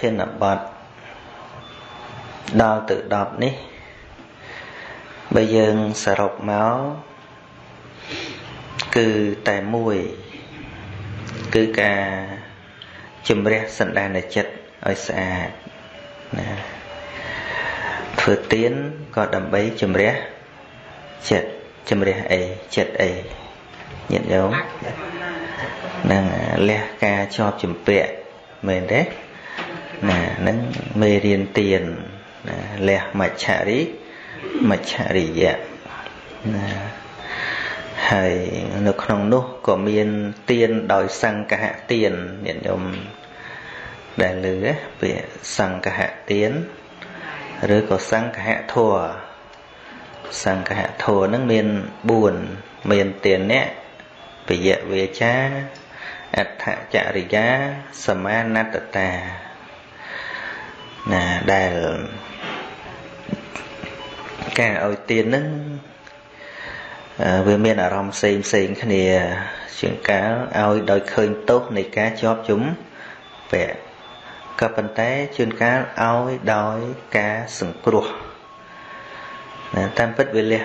ធានបទដល់ទៅ10នេះបើយើងសរុបមកគឺតែមួយគឺការជំរះសន្តានចិត្តឲ្យស្អាតណាធ្វើទៀនក៏ដើម្បីជំរះចិត្តជំរះអីចិត្តអីញាតិញោមនឹងលះការជាប់ជំពាក់មែនទេ ណាហ្នឹងមេរៀនទៀនណាលះមច្ឆរិមច្ឆរិយៈណាហើយនៅក្នុងនោះក៏មានទៀនដោយសង្កហទៀនញាតិញោមដែលលើពាក្យសង្កហទៀនឬក៏សង្កហធัวសង្កហធัวនឹងមាន4មានទានៈពយៈវាចាអដ្ឋចរិយាសមាណតតា ណាដែលការឲ្យទាននឹងវាមានអារម្មណ៍ផ្សេងផ្សេងគ្នា ជាងកាលឲ្យដោយឃើញទោសនៃការជាប់ជុំពាក់ក៏ប៉ុន្តែជួនកាលឲ្យដោយការសង្គ្រោះណាតាមពិតវាលះ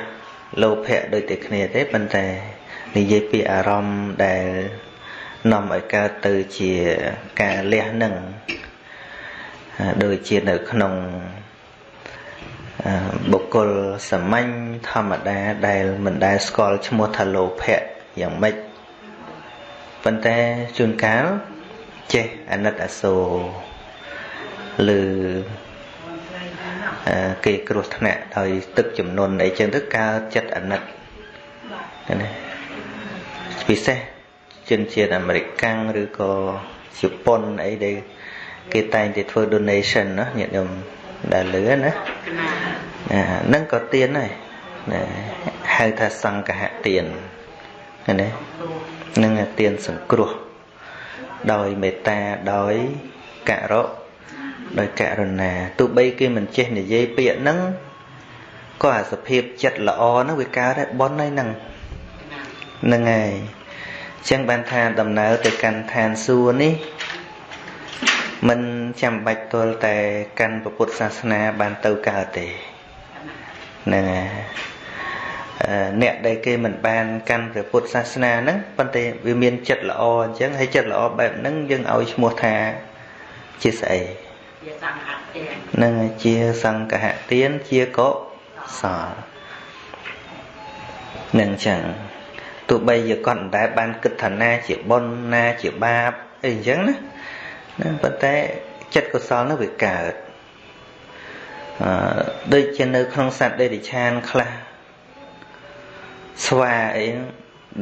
លោភៈដូចតែគ្នាទេប៉ុន្តែនិយាយពីអារម្មណ៍ដែលនាំឲ្យកើតទៅជាការលះនឹង ដូចជានៅក្នុងបុគ្គលសាមញ្ញធម្មតាដែលមិនដែលស្គាល់ឈ្មោះថាលោភៈយ៉ាងម៉េចប៉ុន្តែជួនកាលចេះអាណិតអាសូរឬគេគ្រោះថ្នាក់ដោយទឹកចំនួនអីចឹងទៅកើតចិត្តអាណិតណាពិសេសជនជាតិអាមេរិកាំងឬក៏ជប៉ុនអីដែល គេតែងតែធ្វើ donation ណាញាតិញោមដែលលឺណាណាហ្នឹងក៏ទៀនដែរណាហៅថាសង្កហទៀនណានឹងទៀនសង្គ្រោះដោយមេត្តាដោយករុដោយករណាទោះបីគេមិនចេះនិយាយពាក្យហ្នឹងក៏អាសភាពចិត្តល្អហ្នឹងវាកើតដែរបនហ្នឹងហ្នឹងហើយចឹងបានថាដំណើរទៅកាន់ឋានសួគ៌នេះ មិនចាំបាច់ទល់តែកាន់ពុទ្ធសាសនាបានទៅកើតទេហ្នឹងហើយអ្នកដែលគេមិនបានកាន់ព្រះពុទ្ធសាសនាហ្នឹងប៉ុន្តែវាមានចិត្តល្អអញ្ចឹងហើយចិត្តល្អបែបហ្នឹងយើងឲ្យឈ្មោះថាជាស្អីជាសង្ឃទាននឹងជាសង្ឃទានជាកុសលនឹងចឹងទោះបីជាគាត់មិនដែលបានគិតថាណាជាបុណ្យណាជាបាបអីអញ្ចឹងណា ណាប៉ុន្តែចិត្តកុសលនោះវាកើតអឺដូចជានៅក្នុងសត្វដេរិឆានខ្លះស្វាអី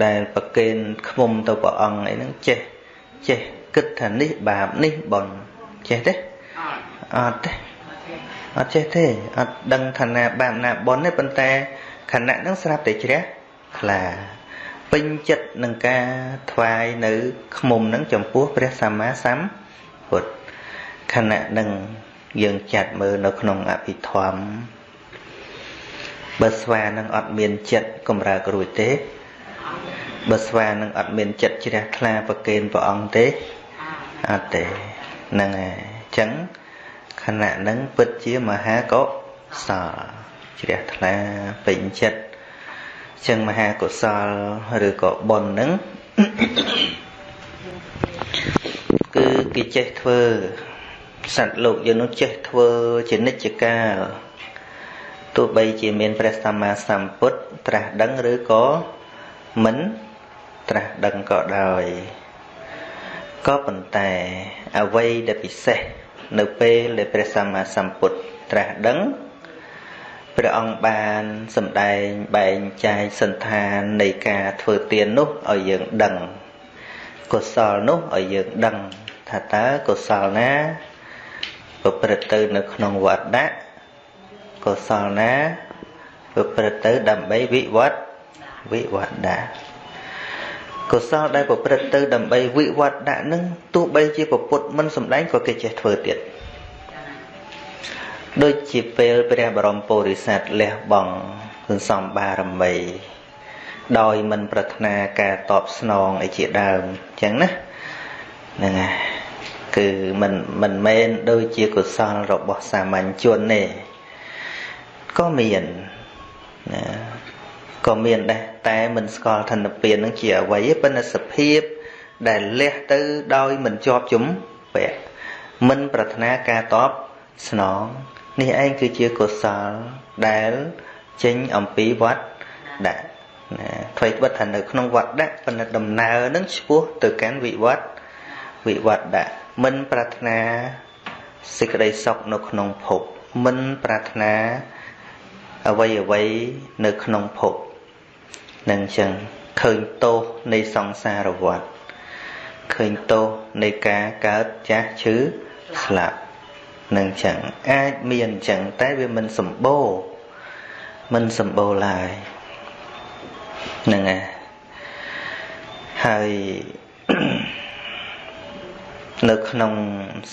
ដែលប្រកេនខ្មុំទៅព្រះអង្គអីហ្នឹងចេះចេះគិតថានេះបាបនេះបុណ្យចេះទេអត់ទេអត់ចេះទេអត់ដឹងឋានៈបាបណាបុណ្យទេប៉ុន្តែខណៈហ្នឹងស្រាប់តែជ្រះថ្លាពេញចិត្តនឹងការថ្វាយនៅខ្មុំហ្នឹងចំពោះព្រះសម្មាសម្ពុទ្ធ ខណៈនឹងយើងចាត់មើលនៅក្នុងអភិធម្មបើស្វានឹងអត់មានចិត្តកម្រើករួចទេបើស្វានឹងអត់មានចិត្តជ្រះថ្លាប្រគេនព្រះអង្គទេអត់ទេហ្នឹងហើយអញ្ចឹងខណៈនឹងពិតជាមហាកុសលជ្រះថ្លាពេញចិត្តចឹងមហាកុសលឬក៏បុណ្យនឹង គឺគេចេះធ្វើសត្វលោកយើងនោះចេះធ្វើជានិច្ចកាលទោះបីជាមានព្រះសម្មាសម្ពុទ្ធត្រាស់ដឹងឬក៏មិនត្រាស់ដឹងក៏ដោយក៏ប៉ុន្តែអ្វីដែលពិសេសនៅពេលដែលព្រះសម្មាសម្ពុទ្ធត្រាស់ដឹងព្រះអង្គបានសម្ដែងបែងចែកសន្តាននៃការធ្វើទាននោះឲ្យយើងដឹងកុសលនោះឲ្យយើងដឹង ថាតើកុសលណាប្រព្រឹត្តទៅនៅក្នុងវត្តៈកុសលណាប្រព្រឹត្តទៅដើម្បីវិវត្តវិវត្តៈកុសលដែលប្រព្រឹត្តទៅដើម្បីវិវត្តៈនឹងទោះបីជាពុទ្ធមិនសម្ដែងក៏គេចេះធ្វើទៀតដូចជាពេលព្រះបរមពុរិស័ទលះបង់សន្សំបារមីដោយមិនប្រាថ្នាការតបស្នងអីជាដើមអញ្ចឹងណា ហ្នឹងហើយគឺមិនមិនមែនដូចជាកុសលរបស់សាមញ្ញជនទេក៏មានណាក៏មានដែរតែមិនស្គាល់ធនពៀននឹងជាអ្វីទេប៉ុន្តែសភាពដែលលះទៅដោយមិនជាប់ជំពាក់មិនប្រាថ្នាការតបស្នងនេះឯងគឺជាកុសលដែលចេញអំពីវត្តដាក់ណាអ្វីត្បិតថានៅក្នុងវត្តដាក់ប៉ុន្តែដំណើរនឹងឆ្ពោះទៅកាន់វិវត្ត វិវត្តដាក់មិនប្រាថ្នាសេចក្តីសុខនៅក្នុងភពមិនប្រាថ្នាអ្វីអ្វីនៅក្នុងភពនឹងចឹងឃើញទោសនៃសង្សារវដ្តឃើញទោសនៃការកើតចាស់ឈឺស្លាប់នឹងចឹងអាចមានចឹងតែវាមិនសម្បូរមិនសម្បូរឡើយហ្នឹងហើយ នៅក្នុង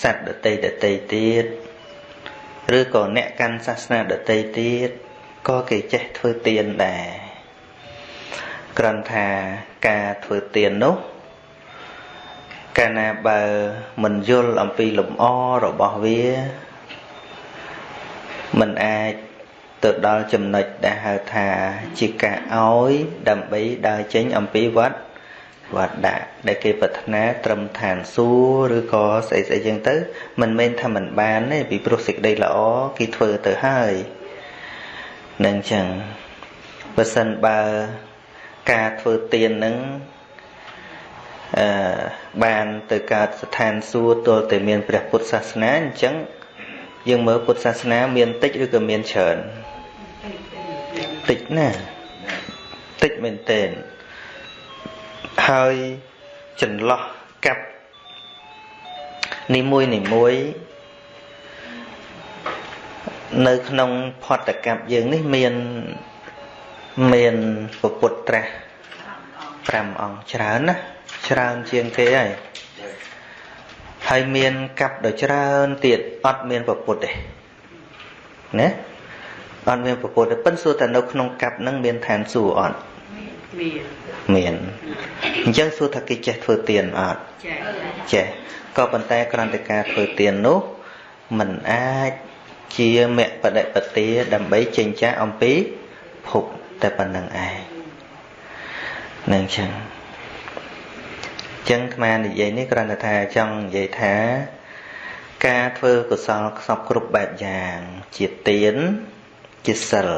សត្វដតីដតីទៀតឬក៏អ្នកកាន់សាសនាដតីទៀតក៏គេចេះធ្វើទានដែរគ្រាន់ថាការធ្វើទាននោះកាលណាបើមិនយល់អំពីលំអរបស់វាមិនអាចទៅដល់ចំណុចដែលហៅថាជាការឲ្យដើម្បីដើរចេញអំពីវត្ត វត្តដាក់ដែលគេប្រាថ្នាត្រឹមឋានសួគ៌ឬក៏ស្អីស្អីចឹងទៅ មិនមែនថាមិនបានទេពីព្រោះសេចក្តីល្អគេធ្វើទៅហើយនឹងចឹងបើសិនបើការធ្វើទាននឹងអឺបានទៅកើតស្ថានសួគ៌ទល់តែមានព្រះពុទ្ធសាសនាអញ្ចឹងយើងមើលពុទ្ធសាសនាមានតិចឬក៏មានច្រើនតិចណាស់តិចមែនទែន ហើយចន្លោះកាប់នីមួយនីមួយនៅក្នុងផតកັບយើងនេះមានមានពុទ្ធត្រាស់5អង្គច្រើនណាច្រើនជាងគេហើយហើយមានកាប់ដ៏ច្រើនទៀតអត់មានពុទ្ធទេណាអត់មានពុទ្ធទេប៉ិនសួរតែនៅក្នុងកាប់ហ្នឹងមានឋានសួគ៌អត់មាន មានអញ្ចឹងសួរថាគេចេះធ្វើទានអត់ចេះក៏ប៉ុន្តែក្រន្តការធ្វើទាននោះมันអាចជាមគ្គបដិបទាដើម្បីចេញចាកអំពីភពតែប៉ុណ្្នឹងឯងនឹងចឹងចឹងអាត្មានិយាយនេះគ្រាន់តែថាចង់និយាយថា ការធ្វើកុសលខ្សពគ្រប់បែបយ៉ាង ជាទានជាសិល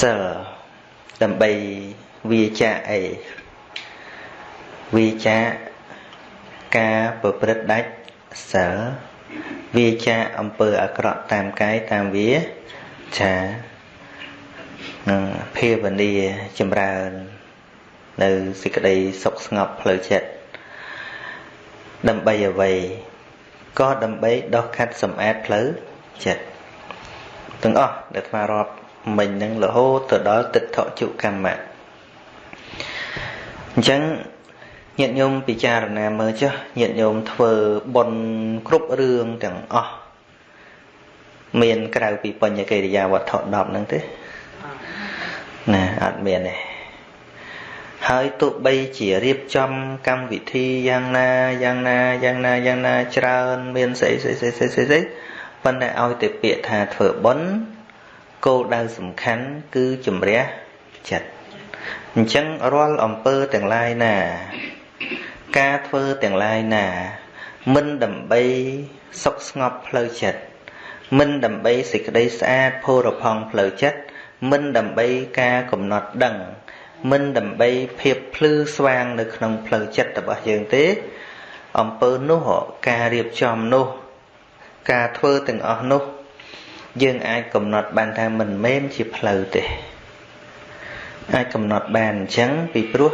សិល ដើម្បីវាចាអីវាចាការប្រព្រឹត្តដាច់សិលវាចាអំពើអាក្រក់តាមកាយតាមវាចានឹងភាវនាចម្រើន នៅសេចក្តីសុខស្ងប់ផ្លូវចិត្តដើម្បីអ្វីក៏ដើម្បីដោះខាត់សម្អាតផ្លូវចិត្តទាំងអស់ដែលថ្មរាប់ មិញនឹងរហូតទៅដល់ទិដ្ឋជុកម្មៈអញ្ចឹងញាតិញោមពិចារណាមើលចុះញាតិញោមធ្វើបុណ្យគ្រប់រឿងទាំងអស់មានក្រៅពីបញ្ញកិរិយាវត្ថុ10ហ្នឹងទេណាអត់មានទេហើយទោះបីជារៀបចំកម្មវិធីយ៉ាងណាយ៉ាងណាយ៉ាងណាយ៉ាងណាច្រើនមានស្អីស្អីស្អីស្អីស្អីប៉ុន្តែឲ្យតែពាក្យថាធ្វើបុណ្យ គោលដៅសំខាន់គឺជំរះចិត្តអញ្ចឹងរាល់អំពើទាំងឡាយណា ការធ្វើទាំងឡាយណា មិនដើម្បីសុខស្ងប់ផ្លូវចិត្តមិនដើម្បីសេចក្តីស្អាតផូរផង់ផ្លូវចិត្តមិនដើម្បីការកំណត់ដឹង មិនដើម្បីភាពភ្លឺស្វាងនៅក្នុងផ្លូវចិត្តរបស់យើងទេអំពើនោះការរៀបចំនោះ ការធ្វើទាំងអស់នោះ យើងអាចកំណត់បានថាមិនមែនជាផ្លូវទេអាចកំណត់បានអញ្ចឹងពីព្រោះ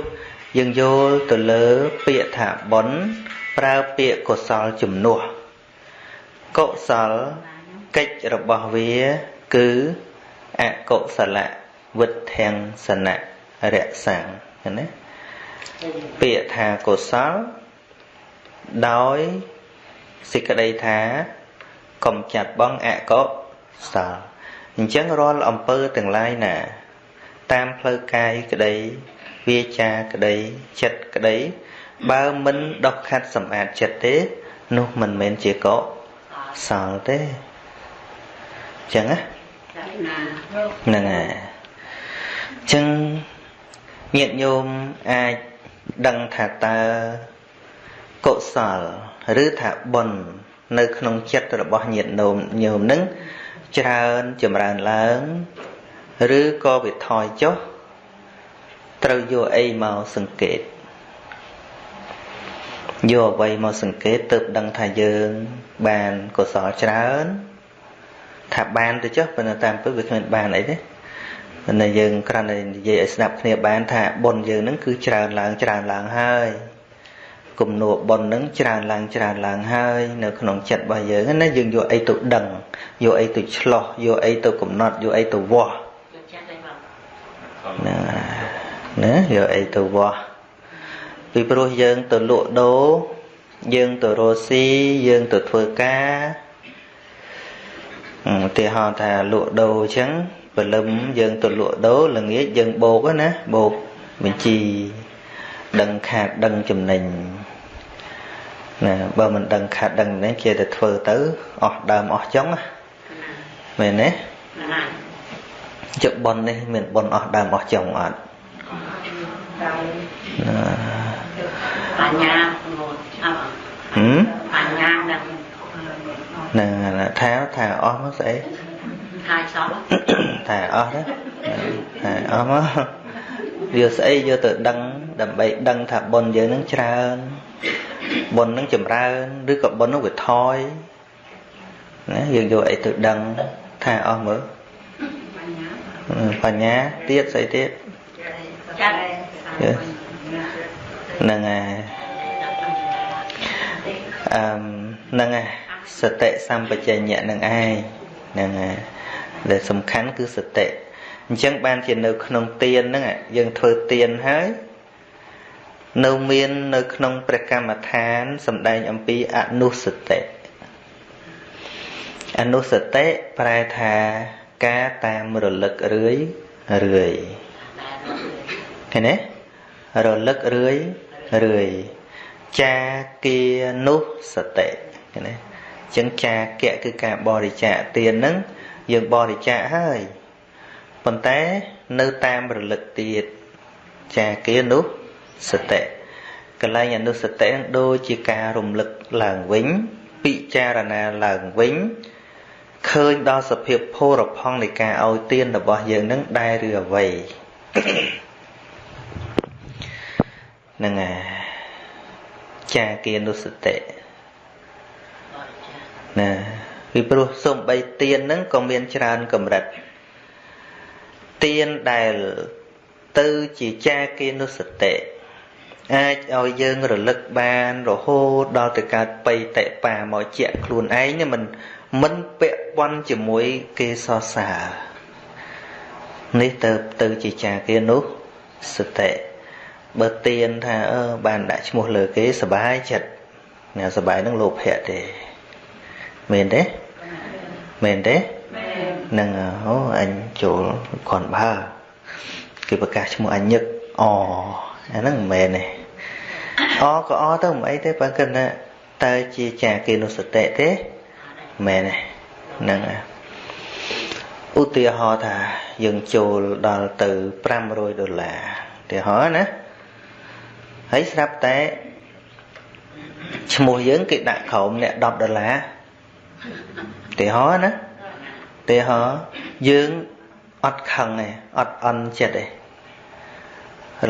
យើងយល់ទៅលើពាក្យថាបុណ្យប្រើពាក្យកុសលជំនួសកុសលកិច្ចរបស់វាគឺអកុសលវិទ្ធាំងសនៈរក្សាំងណាពាក្យថាកុសលដោយសេចក្តីថាកំចាត់បងអកុ សលអញ្ចឹងរាល់អំពើទាំងឡាយណា តាមផ្លូវកាយក្តីវាចាក្តីចិត្តក្តី បើមិនដោះខាត់សម្អាតចិត្តទេ នោះមិនមែនជាកុសលទេអញ្ចឹងណាហ្នឹងហើយអញ្ចឹងញាតិញោមអាចដឹងថាតើកុសល ឬថាបុណ្យនៅក្នុងចិត្តរបស់ញាតិញោមញោមនឹង ច្រើនចម្រើនឡើង ឬក៏វាថយចុះត្រូវយកអីមកសង្កេតយកអ្វីមកសង្កេតទើបដឹងថាយើងបានកុសលច្រើនថាបានទៅចុះប៉ុន្តែតាមពិតវាគ្មានបានអីទេប៉ុន្តែយើងគ្រាន់តែនិយាយឲ្យស្ដាប់គ្នាបានថាបុណ្យយើងនឹងគឺច្រើនឡើងច្រើនឡើងហើយ គំនួបុណ្យនឹងច្រើនឡើងច្រើនឡើងហើយនៅក្នុងចិត្តរបស់យើងណាយើងយកអីទៅដឹងយកអីទៅឆ្លោះយកអីទៅកំណត់យកអីទៅវាស់ណាណាយកអីទៅវាស់ពីព្រោះយើងទៅលក់ដូរយើងទៅរស់ស៊ីយើងទៅធ្វើការឧទាហរណ៍ថាលក់ដូរអញ្ចឹងព្រលឹមយើងទៅលក់ដូរល្ងាចយើងបោកណាបោកបញ្ជីដឹងខាតដឹងចំណេញ ណាបើមិនដឹងខាតដឹងនេះគេទៅធ្វើទៅអស់ដើមអស់ចុងណាមែនទេជបប៉ុននេះមានប៉ុនអស់ដើមអស់ចុងអត់បញ្ញាហឹមបញ្ញានឹងនឹងថាថាអស់មកស្អីថាសោះថាអស់ណាថាអស់មកវាស្អីយកទៅដឹងដើម្បីដឹងថាបុណ្យយើងនឹងច្រើន បុណ្យនឹងចម្រើនឬក៏បុណ្យនឹងវាថយណាយើងយកអីទៅដឹងថាអស់មើលបញ្ញាទៀតស្អីទៀតចាត់ហ្នឹងហើយអឺហ្នឹងហើយសតិសម្បជញ្ញៈនឹងឯងហ្នឹងហើយដែលសំខាន់គឺសតិអញ្ចឹងបានជានៅក្នុងទានហ្នឹងយើងធ្វើទានហើយ នៅមាននៅក្នុងព្រះកម្មដ្ឋានសម្ដែងអំពីអនុសតិអនុសតិប្រែថាការតាមរលឹករឿយរឿយឃើញទេរលឹករឿយរឿយចាគានុសតិឃើញទេអញ្ចឹងចាគៈគឺការបរិច្ចាគទានហ្នឹងយើងបរិច្ចាគហើយប៉ុន្តែនៅតាមរលឹកទៀតចាគានុសតិ កលែងអនុសតិនឹងដូចជាការរំលឹកឡើងវិញពិចារណាឡើងវិញឃើញដល់សភាពភោរផង់នៃការឲ្យទានរបស់យើងនឹងដែរឬអ្វីហ្នឹងហើយចាគានុសតិណាពីព្រោះសំបីទៀនហ្នឹងក៏មានច្រើនកម្រិតទៀនដែលទៅជាចាគានុសតិ អាចឲ្យយើងរលឹកបានរហូតដល់ទៅកើតបៃតេបាមកជាក់ខ្លួនឯងមិនមិនពាក់ព័ន្ធជាមួយគេសរសើរនេះទៅទៅជាចាគានោះសតិបើទៀនថាអឺបានដាក់ឈ្មោះលើគេសบายចិត្តណាសบายនឹងលោភៈទេមែនទេមែនទេនឹងអូអញចូលគ្រាន់បើគេប្រកាសឈ្មោះអញញឹកអអាហ្នឹងមិនមែនទេ អក៏អទៅមិនអីទេបើគិតថាតើជាចាគេនុសតិទេមែនទេហ្នឹងឧទាហរណ៍ថាយើងចូលដល់ទៅ500ដុល្លារឧទាហរណ៍ណាហើយស្រាប់តែឈ្មោះយើងគេដាក់ក្រោមអ្នក10ដុល្លារឧទាហរណ៍ណាឧទាហរណ៍យើងអត់ខឹងទេអត់អន់ចិត្តទេ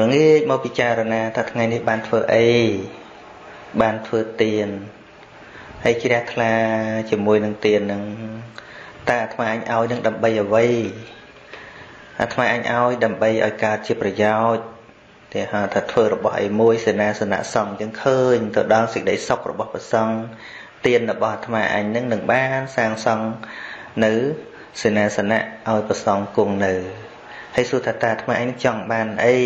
រងាកមកពិចារណាថាថ្ងៃនេះបានធ្វើអីបានធ្វើទៀនហើយជ្រះថ្លាជាមួយនឹងទៀននឹងតើអាត្មាអញឲ្យនឹងដើម្បីអ្វីអាត្មាអញឲ្យដើម្បីឲ្យកើតជាប្រយោជន៍តែហៅថាធ្វើរបស់អីមួយសេនាសនៈសង្ឃចឹងឃើញទៅដល់សេចក្តីសុខរបស់ព្រះសង្ឃទានរបស់អាត្មាអញនឹងនឹងបានសាងសង់នៅសេនាសនៈឲ្យព្រះសង្ឃគង់នៅហើយសួរថាតើអាត្មាអញចង់បានអី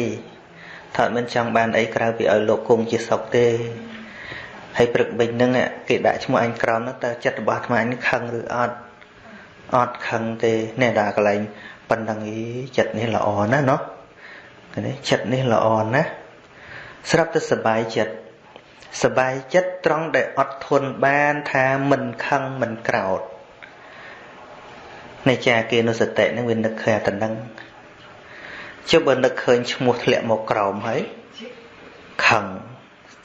ថាមិនចង់បានអីក្រៅពីឲ្យលោកគង់ជាសុខទេហើយព្រឹកមិញហ្នឹងគេដាក់ឈ្មោះអញក្រោមហ្នឹងតើចិត្តរបស់អាត្មាអញខឹងឬអត់អត់ខឹងទេនេះដល់កន្លែងប៉ុណ្ណឹងអីចិត្តនេះល្អណាស់เนาะនេះចិត្តនេះល្អណាស់ស្រាប់តែសบายចិត្ត សបាយចិត្តត្រង់ដែលអត់ធន់បានថាមិនខឹងមិនក្រោតនៃចាគេនុសតិនឹងវានឹកឃើញតែនឹង ជិបបើនឹកឃើញឈ្មោះធ្លាក់មកក្រោមហើយខឹង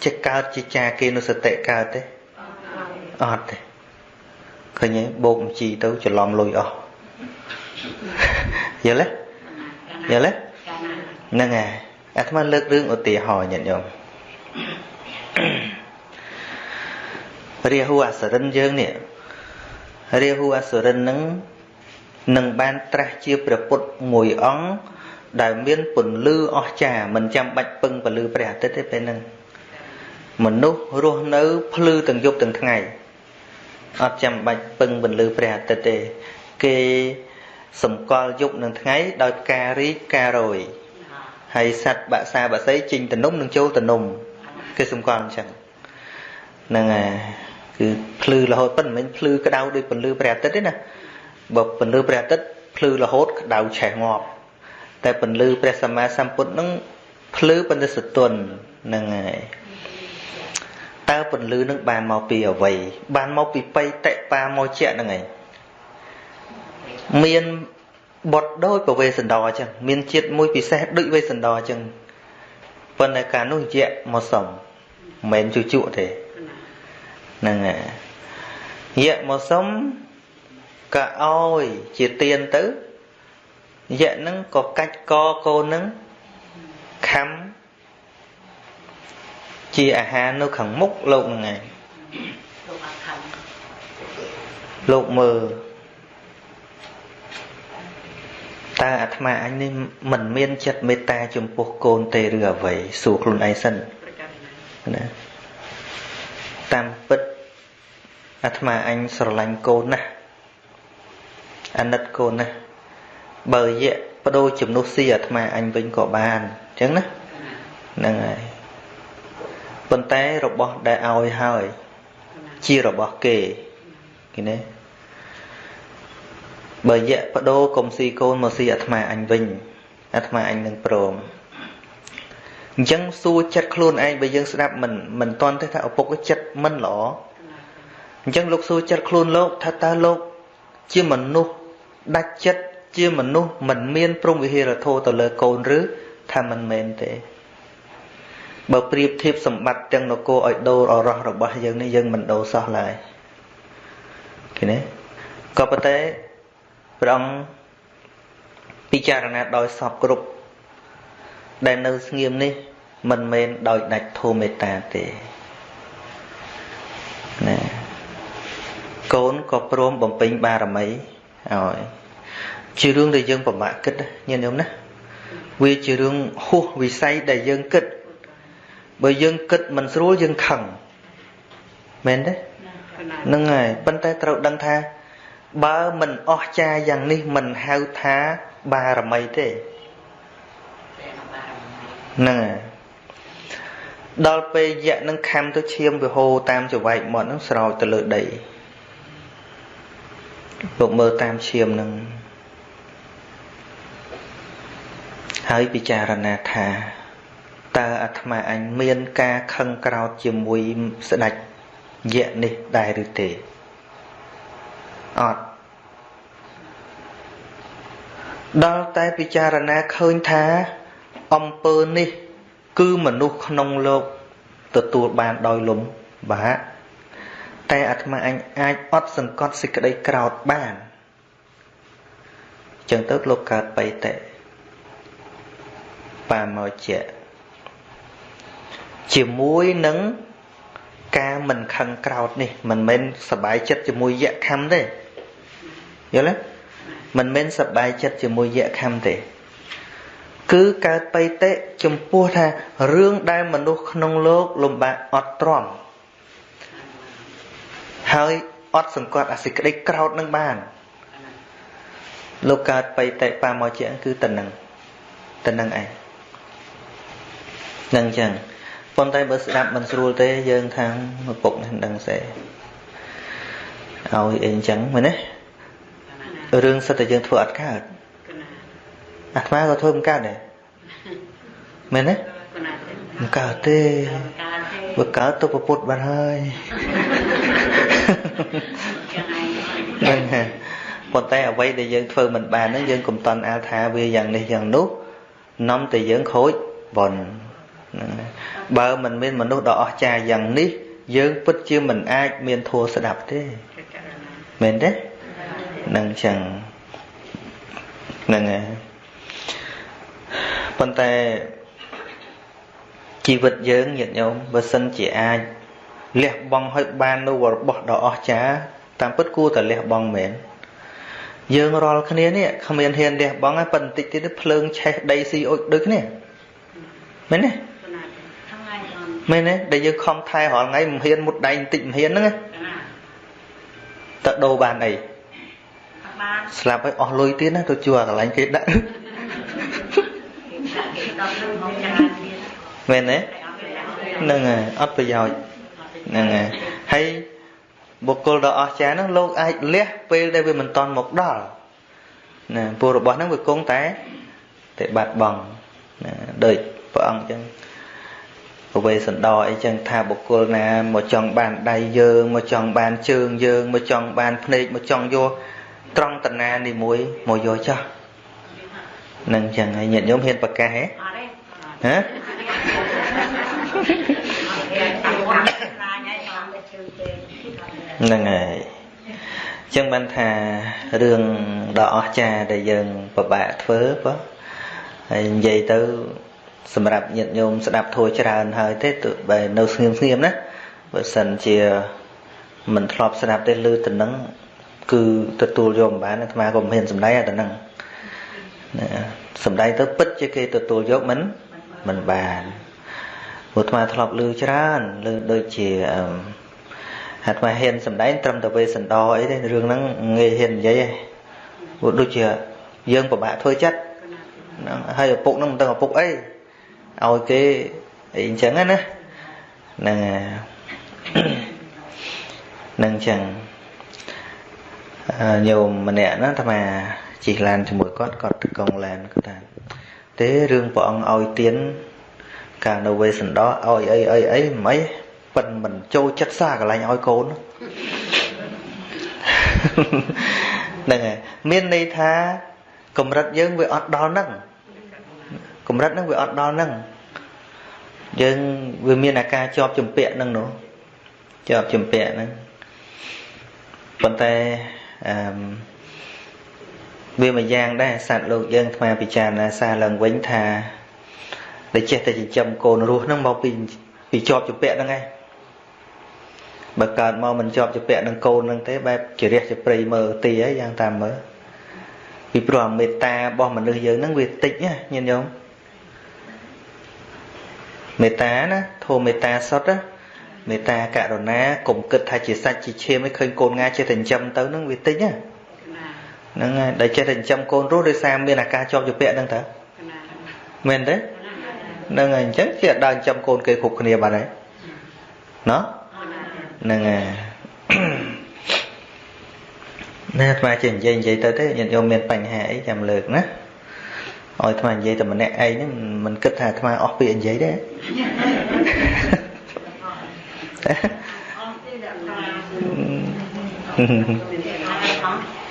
ចេះកើតជាចាគេនុសតិកើតទេអត់ទេឃើញទេបោកមជីទៅច្រឡំលុយអស់យល់ទេយល់ទេហ្នឹងហើយអាត្មាលើករឿងឧទាហរណ៍ញាតិញោមរាហូអសរិនយើងនេះរាហូអសរិននឹងនឹងបានត្រាស់ជាព្រះពុទ្ធមួយអង្គ ដែលមានពន្លឺអស្ចារ្យមិនចាំបាច់ពឹងពន្លឺព្រះអាទិត្យទេពេលហ្នឹងមនុស្សរស់នៅភ្លឺទាំងយប់ទាំងថ្ងៃអត់ចាំបាច់ពឹងពន្លឺព្រះអាទិត្យទេ គេសម្គាល់យប់និងថ្ងៃដោយផ្ការីកផ្ការរយហើយសត្វបាក់សាបាក់សីចេញតនំនិងចូលតនំគេសម្គាល់អញ្ចឹងហ្នឹងហើយគឺភ្លឺរហូតប៉ុន្តែមិនភ្លឺក្តៅដូចពន្លឺព្រះអាទិត្យទេណាបើពន្លឺព្រះអាទិត្យភ្លឺរហូតក្តៅឆេះងាប់ តែពន្លឺព្រះសម្មាសម្ពុទ្ធនឹងភ្លឺប៉ុន្តែសតុនហ្នឹងហើយតើពន្លឺនឹងបានមកពីអ្វីបានមកពីបៃតៈបាមកជាហ្នឹងឯងមានបត់ដូចប្រវេសន្តរអញ្ចឹងមានជាតិមួយពិសេសដូចវេសន្តរអញ្ចឹងប៉ុន្តែកាលនោះយៈមកសុំមិនមែនជូជក់ទេហ្នឹងហើយយៈមកសុំក៏ឲ្យជាទៀនទៅ យៈហ្នឹងក៏កាច់កកូនហ្នឹងខំជាអាហារនៅខាងមុខលោកហ្នឹងឯងលោកមើលតើអាត្មាអញនេះមិនមានចិត្តមេត្តាចំពោះកូនទេឬអ្វីសួរខ្លួនឯងសិនណាតាមពិតអាត្មាអញស្រឡាញ់កូនណាស់អាណិតកូនណាស់ បើយៈបដូរជំនួសស៊ីអាត្មាអញវិញក៏បានអញ្ចឹងណាហ្នឹងហើយប៉ុន្តែរបស់ដែលឲ្យហើយជារបស់គេគេណាបើយៈបដូរកុំស៊ីកូនមកស៊ីអាត្មាអញវិញអាត្មាអញនឹងព្រមអញ្ចឹងសួរចិត្តខ្លួនឯងបើយើងស្ដាប់មិនមិនតន់ទេថាឪពុកចិត្តមិនល្អអញ្ចឹងលោកសួរចិត្តខ្លួនលោកថាតើលោកជាមនុស្សដាច់ចិត្ត ជាមនុស្សមិនមានព្រមវិហារធម៌ទៅលើកូនឬថាមិនមែនទេបើប្រៀបធៀបសម្បត្តិទាំងនគរឲ្យដូរអរោះរបស់យើងនេះយើងមិនដូរសោះឡើយឃើញទេក៏ប៉ុន្តែព្រះអង្គពិចារណាដោយសពគ្រប់ដែលនៅស្ងៀមនេះមិនមែនដោយដាច់ធម៌មេត្តាទេណាកូនក៏ព្រមបំពេញបារមីឲ្យ ជារឿងដែលយើងពិបាកគិតញាតិញោមណាវាជារឿងហួសវិស័យដែលយើងគិតបើយើងគិតមិនស្រួលយើងខឹងមែនទេហ្នឹងហើយប៉ុន្តែត្រូវដឹងថា បើមិនអស់ចាយ៉ាងនេះមិនហៅថាបារមីទេហ្នឹងហើយដល់ពេលយៈនឹងខំទៅឈាមវាហូរតាមចង្វែកមាត់នឹងស្រោចទៅលើដីលោកមើលតាមឈាមនឹង ហើយពិចារណាថាតើអាត្មាអញមានការខឹងក្រោតជាមួយស្ដេចយៈនេះដែរឬទេអត់ដល់តែពិចារណាឃើញថាអំពើនេះ គឺមនុស្សក្នុងលោកទទួលបានដោយលំបាកតែអាត្មាអញអាចអត់សង្កត់សេចក្តីក្រោតបានចឹងទៅលោកកើតបៃតេ បាមកជាជាមួយនឹងការមិនខឹងក្រោតនេះមិនមែនសบายចិត្តជាមួយយៈខំទេយល់ទេមិនមែនសบายចិត្តជាមួយយៈខំទេ គឺកើតបៃតេចំពោះថារឿងដែលមនុស្សក្នុងលោកលំបាកអត់ទ្រាំហើយអត់សង្កត់អាសេចក្តីក្រោតនឹងបានលោកកើតបៃតេបាមកជាគឺតនឹងតនឹងឯង នឹងចឹងប៉ុន្តែបើស្ដាប់មិនស្រួលទេយើងខាងឪពុកនេះដឹងសេឲ្យអីអញ្ចឹងមែនទេរឿងសិតតែយើងធ្វើអត់កើតអាត្មាក៏ធ្វើមិនកើតដែរមែនទេមិនកើតទេវាកើតទៅពុទ្ធបាត់ហើយហ្នឹងហើយប៉ុន្តែអ្វីដែលយើងធ្វើមិនបានហ្នឹងយើងកុំតន់អាលថាវាយ៉ាងនេះយ៉ាងនោះនាំតែយើងខូចបន បើមិនមានមនុស្សដ៏អស្ចារ្យយ៉ាងនេះ យើងពិតជាមិនអាចមានធัวស្ដាប់ទេមែនទេនឹងចឹងហ្នឹងហើយប៉ុន្តែជីវិតយើងញាតិញោមបើសិនជាអាចលះបង់ឲ្យបាននូវរបស់ដ៏អស្ចារ្យតាមពិតគួរតែលះបង់មែនយើងរាល់គ្នានេះគ្មានហ៊ានលះបង់ទេប៉ុន្តែបន្តិចទៀតភ្លើងឆេះដីស៊ីអុចដូចគ្នាមែនទេ មែនទេដែលយើងខំថែរាល់ថ្ងៃមិនហ៊ានមុតដៃបន្តិចមិនហ៊ានហ្នឹងតើដូរបានអីស្លាប់ឲ្យអស់លុយទៀតណាទៅជួកន្លែងគេដាក់មែនទេហ្នឹងហើយអត់ប្រយោជន៍ហ្នឹងហើយហើយបុគ្គលដ៏អស្ចារ្យហ្នឹងលោកអាចលះពេលដែលវាមិនតន់មកដល់ណាពួករបស់ហ្នឹងវាគង់តែតែបាត់បង់ណាដូចព្រះអង្គអញ្ចឹង ពវេសន្តរអីចឹងថាបុគ្គលណាមកចង់បានដៃយើងមកចង់បានជើងយើងមកចង់បានភ្នែកមកចង់យកត្រង់តាណានេះមួយមកយកចោះនឹងចឹងហើយញាតិញោមហ៊ានប្រកាសហ៎ហ៎ហ្នឹងហើយចឹងបានថារឿងដ៏អស្ចារ្យដែលយើងពិបាកធ្វើបើហើយនិយាយទៅ សម្រាប់ញាតិញោមស្ដាប់ធัวច្រើនហើយទេទោះបែនៅស្ងៀមស្ងៀមណាបើសិនជាមិនធ្លាប់ស្ដាប់ទេឮទៅនឹងគឺទទួលយកមិនបានអាត្មាក៏មិនហ៊ានសម្ដែងអាទៅនឹងសម្ដែងទៅពិតជាគេទទួលយកមិនមិនបានព្រោះអាត្មាធ្លាប់ឮច្រើនឮដូចជាអាត្មាហ៊ានសម្ដែងត្រឹមតែវេសន្តរអីទេរឿងហ្នឹងងាយហ៊ាននិយាយឯងព្រោះដូចជាយើងពិបាកធ្វើចិត្តហ្នឹងហើយឪពុកហ្នឹងមិនដឹងឪពុកអី ឲ្យគេអីអញ្ចឹងណាហ្នឹងហ្នឹងអញ្ចឹងញោមម្នាក់ណាថាជិះឡានជាមួយគាត់គាត់កង់ឡានគាត់ថាទេរឿងព្រះអង្គឲ្យទៀនកាលនៅវេសន្តរឲ្យអីអីអីមិនអីប៉ិនមិនចូលចិត្តសាកន្លែងឲ្យកូនហ្នឹងហើយមានន័យថាកម្រិតយើងវាអត់ដល់ហ្នឹង កម្រិតហ្នឹងវាអត់ដល់ហ្នឹងយើងវាមានអាការជាប់ជំពាក់ហ្នឹងនោះជាប់ជំពាក់ហ្នឹងប៉ុន្តែអឺវាមួយយ៉ាងដែរសត្វលោកយើងថ្មពិចារណាសារឡើងវិញថាដែលចេះតែចិញ្ចឹមកូនរស់ហ្នឹងមកពីពីជាប់ជំពាក់ហ្នឹងឯងបើកើតមកមិនជាប់ជាពាក់នឹងកូននឹងទេបែបជារះជាព្រៃមើលទីហើយយ៉ាងតាមមើលពីព្រោះមេត្តារបស់មនុស្សយើងនឹងវាតិចណាញាតិញោម មេត្តាណាធម៌មេត្តាសុទ្ធណាមេត្តាករុណាកុំគិតថាជាសាច់ជាឈាមឲ្យឃើញកូនងាចេះតែចិញ្ចឹមទៅនឹងវាតិចណាហ្នឹងហើយដែលចេះតែចិញ្ចឹមកូនរស់ដោយសារមានអាការជាប់ជាពាក់ហ្នឹងតើមែនទេហ្នឹងហើយអញ្ចឹងជាដើរចិញ្ចឹមកូនគេគ្រប់គ្នាបាត់ហើយណោះហ្នឹងហើយណាអាត្មាចេះនិយាយនិយាយទៅទេញាតិញោមមានបញ្ហាអីចាំលើកណា ឲ្យអាត្មានិយាយតែម្នាក់ឯងហ្នឹងមិនគិតថាអាត្មាអស់ពាក្យនិយាយទេ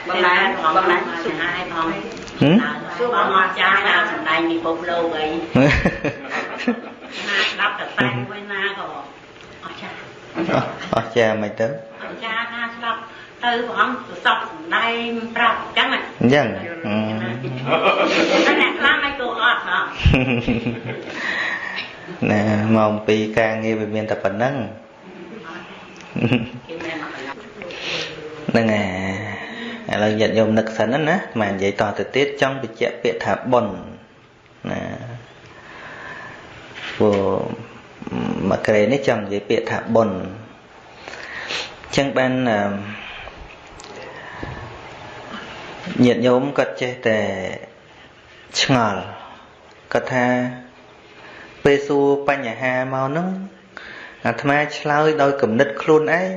បងណាបងណាសុខហើយផងហឹមសួរបងមកចាស់ដល់សំដែងពិភពលោកអីណាស្ដាប់តែតែមួយណាក៏អស់ចាស់អស់ចាមិនទៅអស់ចាណាស្ដាប់ ទៅព្រះអង្គសពសំដែងប្រាប់អញ្ចឹងអញ្ចឹងតែអ្នកខ្លះមិនទៅអត់ហ៎ណែម៉ោង2ការងារវាមានតែប៉ុណ្្នឹងហ្នឹងហើយឥឡូវញាតិញោមនឹកសិនណាមកនិយាយតទៅទៀតចង់បញ្ជាក់ពាក្យថាប៉ុនណាព្រោះមកក្រេនេះចង់និយាយពាក្យថាប៉ុនអញ្ចឹងបាន ញាតិញោមគាត់ចេះតែឆ្ងល់គាត់ថាពេលសួរបញ្ហាមកហ្នឹងអាត្មាឆ្លើយដោយគំនិតខ្លួនឯង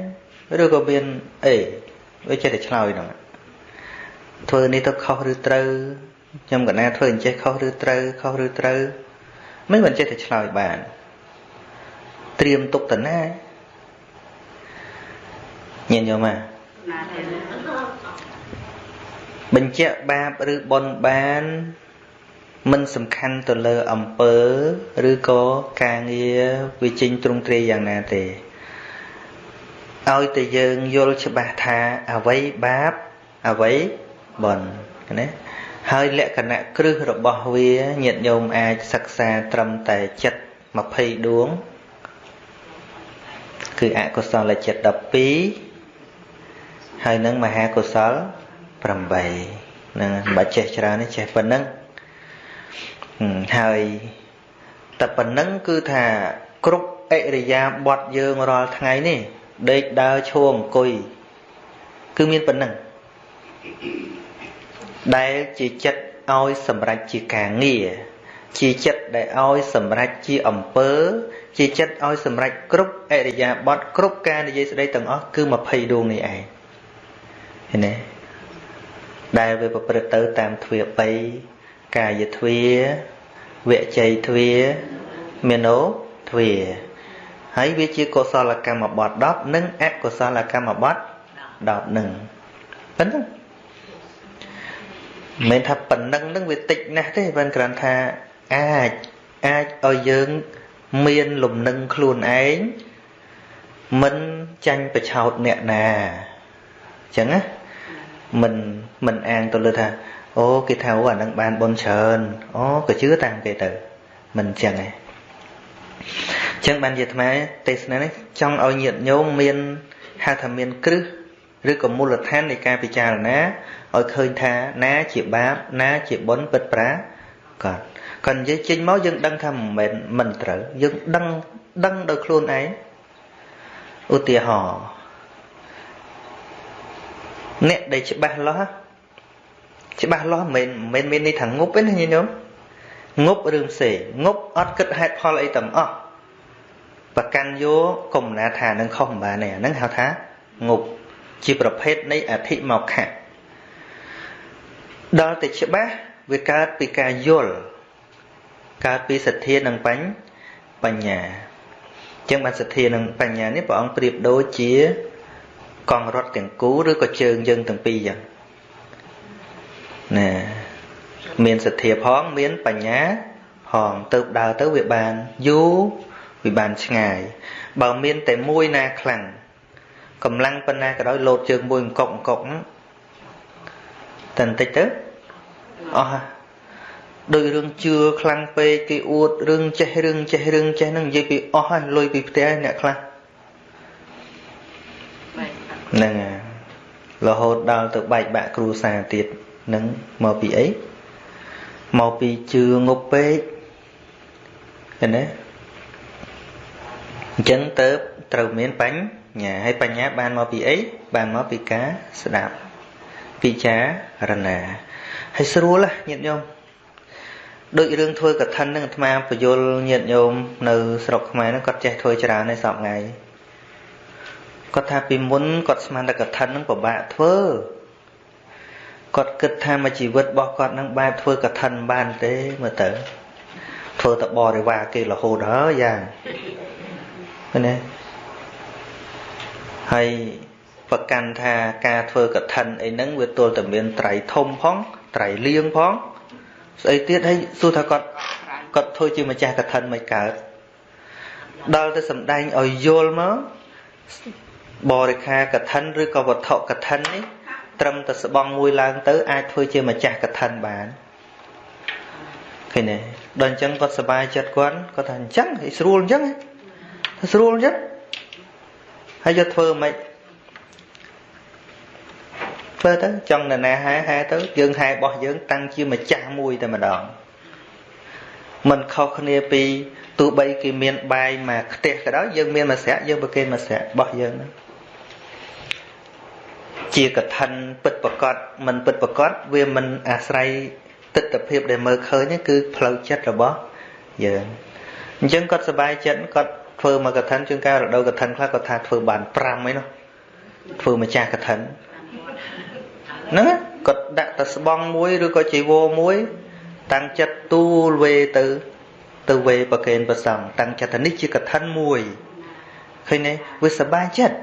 ឬក៏មានអីវាចេះតែឆ្លើយហ្នឹងធ្វើនេះទៅខុសឬត្រូវខ្ញុំកណាធ្វើអញ្ចេះខុសឬត្រូវខុសឬត្រូវមិនមិនចេះតែឆ្លើយបានត្រៀមទុកទៅណាញាតិញោម បញ្ជាក់បាបឬបុណ្យបានមិនសំខាន់ទៅលើអំពើឬក៏ការងារវាចេញទ្រង់ទ្រាយយ៉ាងណាទេឲ្យតែយើងយល់ច្បាស់ថាអ្វីបាបអ្វីបុណ្យណាហើយលក្ខណៈគ្រឹះរបស់វាញាតិញោមអាចសិក្សាត្រឹមតែចិត្ត20ដួងគឺអកុសលចិត្ត12ហើយនឹងមហាកុសល 8នឹងបាច់ចេះច្រើននេះចេះប៉ុណ្ណឹងហើយតែប៉ុណ្ណឹងគឺថាគ្រប់អរិយាបថយើងរាល់ថ្ងៃនេះដេកដើរឈរអង្គុយគឺមានប៉ុណ្ណឹងដែលជាចិត្តឲ្យសម្រេចជាការងារជាចិត្តដែលឲ្យសម្រេចជាអំពើ ជាចិត្តឲ្យសម្រេចគ្រប់អរិយាបថគ្រប់ការនិយាយស្ដីទាំងអស់គឺ20ដួងនេះឯងឃើញទេ ដែលវាប្រព្រឹត្តទៅតាមទ្វា3កាយទ្វាវជ័យទ្វាមេនោទ្វាហើយវាជាកុសលកម្មបត្តិ10និងអកុសលកម្មបត្តិ10នឹងប៉ុណ្ណឹងមិនថាប៉ុណ្ណឹងនឹងវាតិចណាស់ទេបើគ្រាន់ថាអាចអាចឲ្យយើងមានលំនឹងខ្លួនឯងមិនចាញ់ប្រឆោតអ្នកណាអញ្ចឹងណា មិនមិនអាងទៅលើថាអូគេថាអូអានឹងបានបុណ្យច្រើនអូក៏ជឿតាមគេទៅមិនអញ្ចឹងទេអញ្ចឹងបានជាអាត្មាទេសនានេះចង់ឲ្យញាតិញោមមានហៅថាមានគ្រឹះឬក៏មូលដ្ឋាននៃការពិចារណាឲ្យឃើញថាណាជាបាបណាជាបុណ្យពិតប្រាកដគាត់និយាយចេញមកយើងដឹងថាមិនមែនមិនត្រូវយើងដឹងដឹងដោយខ្លួនឯងឧទាហរណ៍ អ្នកដែលច្បាស់លាស់ច្បាស់លាស់មិនមែនមានន័យថាងប់ទេណាញោមងប់រឿងផ្សេងងប់អត់គិតហេតុផលអីទាំងអស់ប្រកាន់យកកុំណាថានឹងខុសមិនបានទេអាហ្នឹងហៅថាងប់ជាប្រភេទនៃអធិមកខៈដល់តែច្បាស់វាកើតពីការយល់កើតពីសទ្ធានិងបញ្បញ្ញាអញ្ចឹងបានសទ្ធានិងបញ្ញានេះព្រះអង្គប្រៀបដូចជា កងរត់ទាំងគូឬក៏ជើងយើងទាំងពីរអញ្ចឹងណាមានសទ្ធាផងមានបញ្ញាផងទៅដើរទៅវាបានយូរវាបានឆ្ងាយ បើមានតែមួយណាខ្លាំងកម្លាំងប៉ុណ្ណាក៏ដោយលោតជើងមួយអង្គុកអង្គុកតែបន្តិចទៅអស់ដោយរឿងជឿខ្លាំងពេកគេអួតរឿងចេះរឿងចេះរឿងចេះហ្នឹងនិយាយពីអស់ហើយលុយពីផ្ទះអ្នកខ្លះ ហ្នឹងរហូតដល់ទៅបែកបាក់គ្រួសារទៀតនឹងមកពីអីមកពីជឿងប់ពេកឃើញទេអញ្ចឹងទៅត្រូវមានបញ្ញាហើយបញ្ញាបានមកពីអីបានមកពីការស្ដាប់ពិចារណាហើយស្រួលញាតិញោមដូចរឿងធ្វើកឋិននឹងអាត្មាបយលញាតិញោមនៅស្រុកខ្មែរហ្នឹងគាត់ចេះធ្វើច្រើនឯសពថ្ងៃ គាត់ថាពីមុនគាត់ស្មានតែកឋិនហ្នឹងពិបាកធ្វើគាត់គិតថាមួយជីវិតរបស់គាត់នឹងបែបធ្វើកឋិនបានទេមើលទៅធ្វើតបរិវារគេរហូតហើយយ៉ាងឃើញទេហើយប្រកាន់ថាការធ្វើកឋិនអីហ្នឹងវាទល់តែមានត្រៃធំផងត្រៃលៀងផងស្អីទៀតហើយសួរថាគាត់គាត់ធ្វើជាម្ចាស់កឋិនមិនកើតដល់ទៅសំដែងឲ្យយល់មក បរិខាកឋិនឬក៏វត្ថុកឋិននេះត្រឹមតែស្បង់មួយឡើងទៅអាចធ្វើជាម្ចាស់កឋិនបានឃើញទេដល់អញ្ចឹងគាត់សប្បាយចិត្តគាត់គាត់ថាអញ្ចឹងស្រួលអញ្ចឹងស្រួលអញ្ចឹងហើយយកធ្វើមិនធ្វើទៅចង់នរណាហែហែទៅយើងហែរបស់យើងតាំងជាម្ចាស់មួយតែម្ដងមិនខុសគ្នាពីទោះបីគេមានបាយមកខ្ទះក៏ដោយយើងមានមួយស្រាក់យើងប្រគេនមួយស្រាក់របស់យើងហ្នឹង ជាកឋិនពិតប្រកបមិនពិតប្រកបវាមិនអាស្រ័យទស្សនភាពដែលមើលឃើញគឺផ្លូវចិត្តរបស់យើងអញ្ចឹងគាត់សប្បាយចិត្តគាត់ធ្វើមកកឋិនជួនកាលរដូវកឋិនខ្លះគាត់ថាធ្វើបាន5ឯនោះធ្វើម្ចាស់កឋិនហ្នឹងគាត់ដាក់តែស្បង់មួយឬក៏ជីវរមួយតាំងចិត្តទូលវេទៅ ទៅវេប្រកេនប្រសងតាំងចិត្តថានេះជាកឋិនមួយឃើញទេវាសบายចិត្ត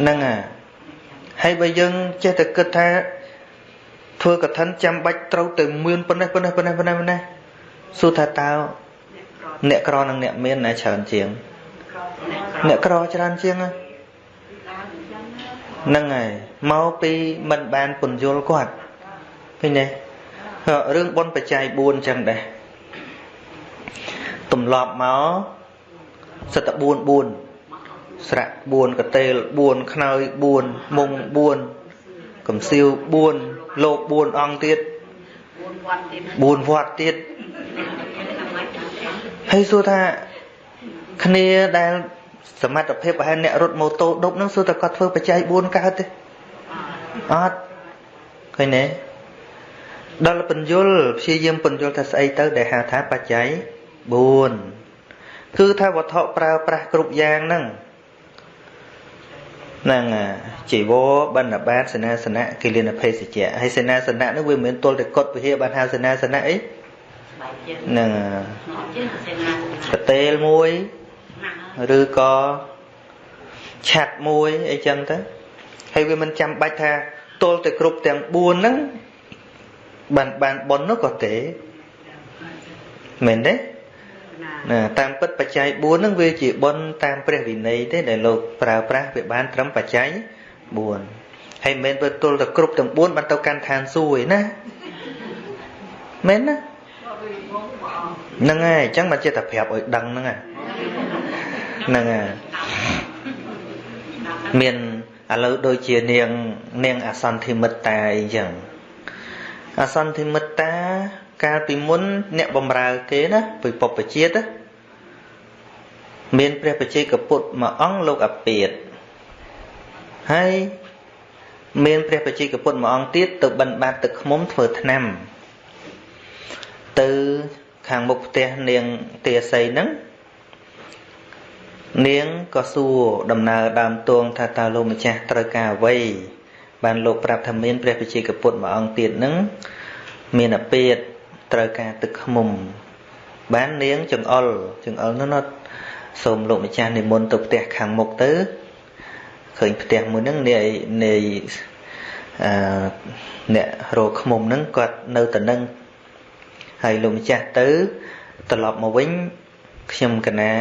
ហ្នឹងហើយ ហើយបើយើងចេះតែគិតថាធ្វើកឋិនចាំបាច់ត្រូវទៅមានប៉ុណ្ណេះប៉ុណ្ណេះប៉ុណ្ណេះប៉ុណ្ណេះប៉ុណ្ណេះសួរថាតើអ្នកក្រនិងអ្នកមានណាច្រើនជាងអ្នកក្រច្រើនជាងហ្នឹងហើយមកពីមិនបានពន្យល់គាត់ឃើញទេរឿងបុណ្យបច្ច័យ4អញ្ចឹងដែរទម្លាប់មកសិតតែ4 4 ស្រៈ4កតេល4ខ្នើយ4មុង4កំសៀវ4លោក4អង្គទៀត4វត្តទៀតហើយសួរថាគ្នាដែលសមត្ថភាពប្រហែលអ្នករត់ម៉ូតូដប់នឹងសួរតែគាត់ធ្វើបច្ច័យ4កើតទេអត់ឃើញទេដល់បញ្យលព្យាយាមបញ្យលថាស្អីទៅដែលហៅថាបច្ច័យ4គឺថាវត្ថុប្រើប្រាស់គ្រប់យ៉ាងហ្នឹង ហ្នឹងជីវរបិណ្ឌបាតសេនាសនៈគិលានភេសជ្ជៈហើយសេនាសនៈនោះវាមិនមែនទល់តែកត់វិហារបានហៅសេនាសនៈអីហ្នឹងកតេលមួយឬក៏ឆាត់មួយអីចឹងទៅហើយវាមិនចាំបាច់ថាទល់តែគ្រប់ទាំង4ហ្នឹងបានបានប៉ុននោះក៏ទេមែនទេ ណាតាមពិតបច្ច័យ4ហ្នឹងវាជាប៉ុនតាមព្រះវិន័យទេដែលលោកប្រើប្រាស់វាបានត្រឹមបច្ច័យ4ហើយមិនមែនទៅទល់តែគ្រប់ទាំង4បានទៅកាន់ឋានសួគ៌ឯណាមែនណាហ្នឹងហើយអញ្ចឹងមកចេះតែប្រាប់ឲ្យដឹងហ្នឹងហ្នឹងហើយមានឥឡូវដូចជានាងនាងអសន្ធិមិត្តាអីចឹង អសន្ធិមិត្តា កាលពីមុន អ្នកបំរើគេណាពីពុព្វជាតិមានព្រះបជ័យកពុទ្ធមួយអង្គលោកអពាតហើយមានព្រះបជ័យកពុទ្ធមួយអង្គទៀតទៅបិណ្ឌបាតទឹកឃុំធ្វើថ្នាំទៅខាងមុខផ្ទះនាងទាសីហ្នឹងនាងក៏សួរដំណើរដើមតួងថាតើលោកម្ចាស់ត្រូវការអ្វី បានលោកប្រាប់ថាមានព្រះវិជាកពុទ្ធមួយអង្គទៀតនឹងមានអពាតត្រូវការទឹកខ្មុំ បាននាងចង្អុលចង្អុលនោះណត់សូមលោកម្ចាស់និមន្តទៅផ្ទះខាងមុខទៅឃើញផ្ទះមួយហ្នឹងនាយនាយអឺអ្នករកខ្មុំហ្នឹងគាត់នៅតែនឹងហើយលោកម្ចាស់ទៅត្រឡប់មកវិញខ្ញុំកណា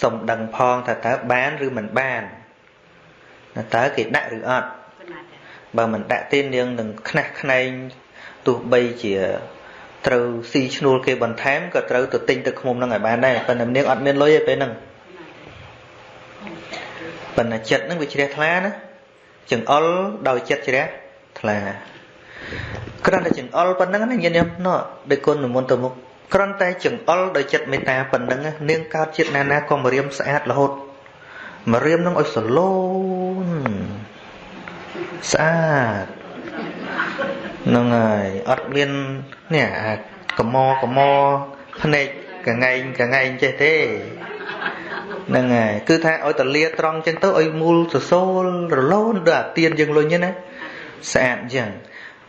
សុំដឹងផងថាតើបានឬមិនបានតើគេដាក់ឬអត់ បើមិនដាក់ទេនាងនឹងខ្នះខ្នែងទោះបីជាត្រូវស៊ីឈ្នួលគេបន្ថែមក៏ត្រូវទៅទិញទឹកឃ្មុំនឹងឲ្យបានដែរប៉ុន្តែនាងអត់មានលុយទេពេលហ្នឹងប៉ុន្តែចិត្តហ្នឹងវាជ្រះថ្លាណាចង្អុលដោយចិត្តជ្រះថ្លាគ្រាន់តែចង្អុលប៉ុណ្្នឹងណាញាតិញោមណោះដោយគុណនិមន្តទៅមុខគ្រាន់តែចង្អុលដោយចិត្តមេត្តាប៉ុណ្្នឹងនាងកើតចិត្តណាណាក៏មករៀមស្អាតរហូតមករៀមនឹងឲ្យសឡូន ស្អាតហ្នឹងហើយអត់មាននេះអាកមកមភ្នែកកងែងកងែងចេះទេហ្នឹងហើយគឺថាឲ្យតលាត្រង់ចឹងទៅឲ្យមូលសសូលរលូនដូចអាទៀនយើងលុញណាស្អាតចឹង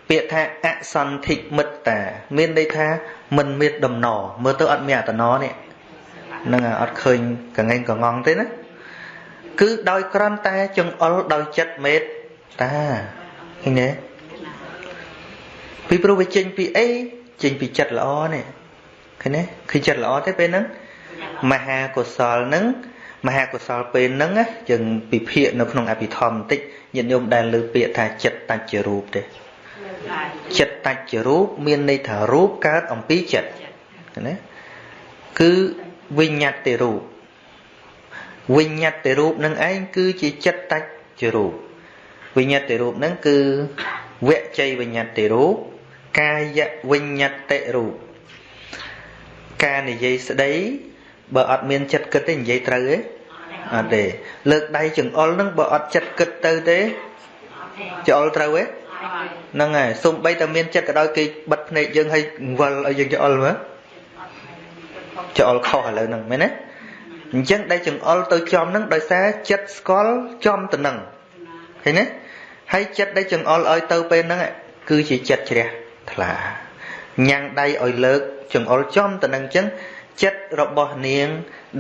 ពាក្យថាអសន្ធិមិត្តា មានន័យថាមិនមានដំណរមើលទៅអត់មានអតណនេះហ្នឹងអត់ឃើញកងែងកងងទេណាគឺដោយក្រន់តែចង្អុលដោយចិត្តមេត្តា ឃើញទេពីព្រោះវាចេញពីអីចេញពីចិត្តល្អនេះឃើញទេឃើញចិត្តល្អទេពេលហ្នឹងមហាកុសលហ្នឹងមហាកុសលពេលហ្នឹងយើងពិភាកនៅក្នុងអភិធម្មបន្តិចញាតិញោមដែលលើពាក្យថាចិត្តតច្ចរូបទេចិត្តតច្ចរូបមានន័យថារូបកើតអំពីចិត្តណាគឺវិញ្ញត្តិរូបវិញ្ញត្តិរូបនឹងឯងគឺជាចិត្តតច្ចរូប វិញ្ញត្តិរូបនឹងគឺវជ័យវិញ្ញត្តិរូបកាយវិញ្ញត្តិរូបការនិយាយស្ដីបើអត់មានចិត្តគិតទេនិយាយត្រូវទេអត់ទេលើកដៃចង្អុលនឹងបើអត់ចិត្តគិតទៅទេចង្អុលត្រូវទេហ្នឹងហើយសំបីតែមានចិត្តក៏ដោយគេបិទភ្នែកយើងឲ្យវិលឲ្យយើងចង្អុលមើលចង្អុលខុសឥឡូវហ្នឹងមែនទេអញ្ចឹងដែលចង្អុលទៅចំហ្នឹងដោយសារចិត្តស្គាល់ចំទៅហ្នឹងឃើញទេ ហើយចិត្តដែលចង្អុលឲ្យទៅពេលហ្នឹងគឺជាចិត្តជ្រះថ្លាញ៉ាំងដៃឲ្យលើកចង្អុលចំទៅនឹងចឹងចិត្តរបស់នាង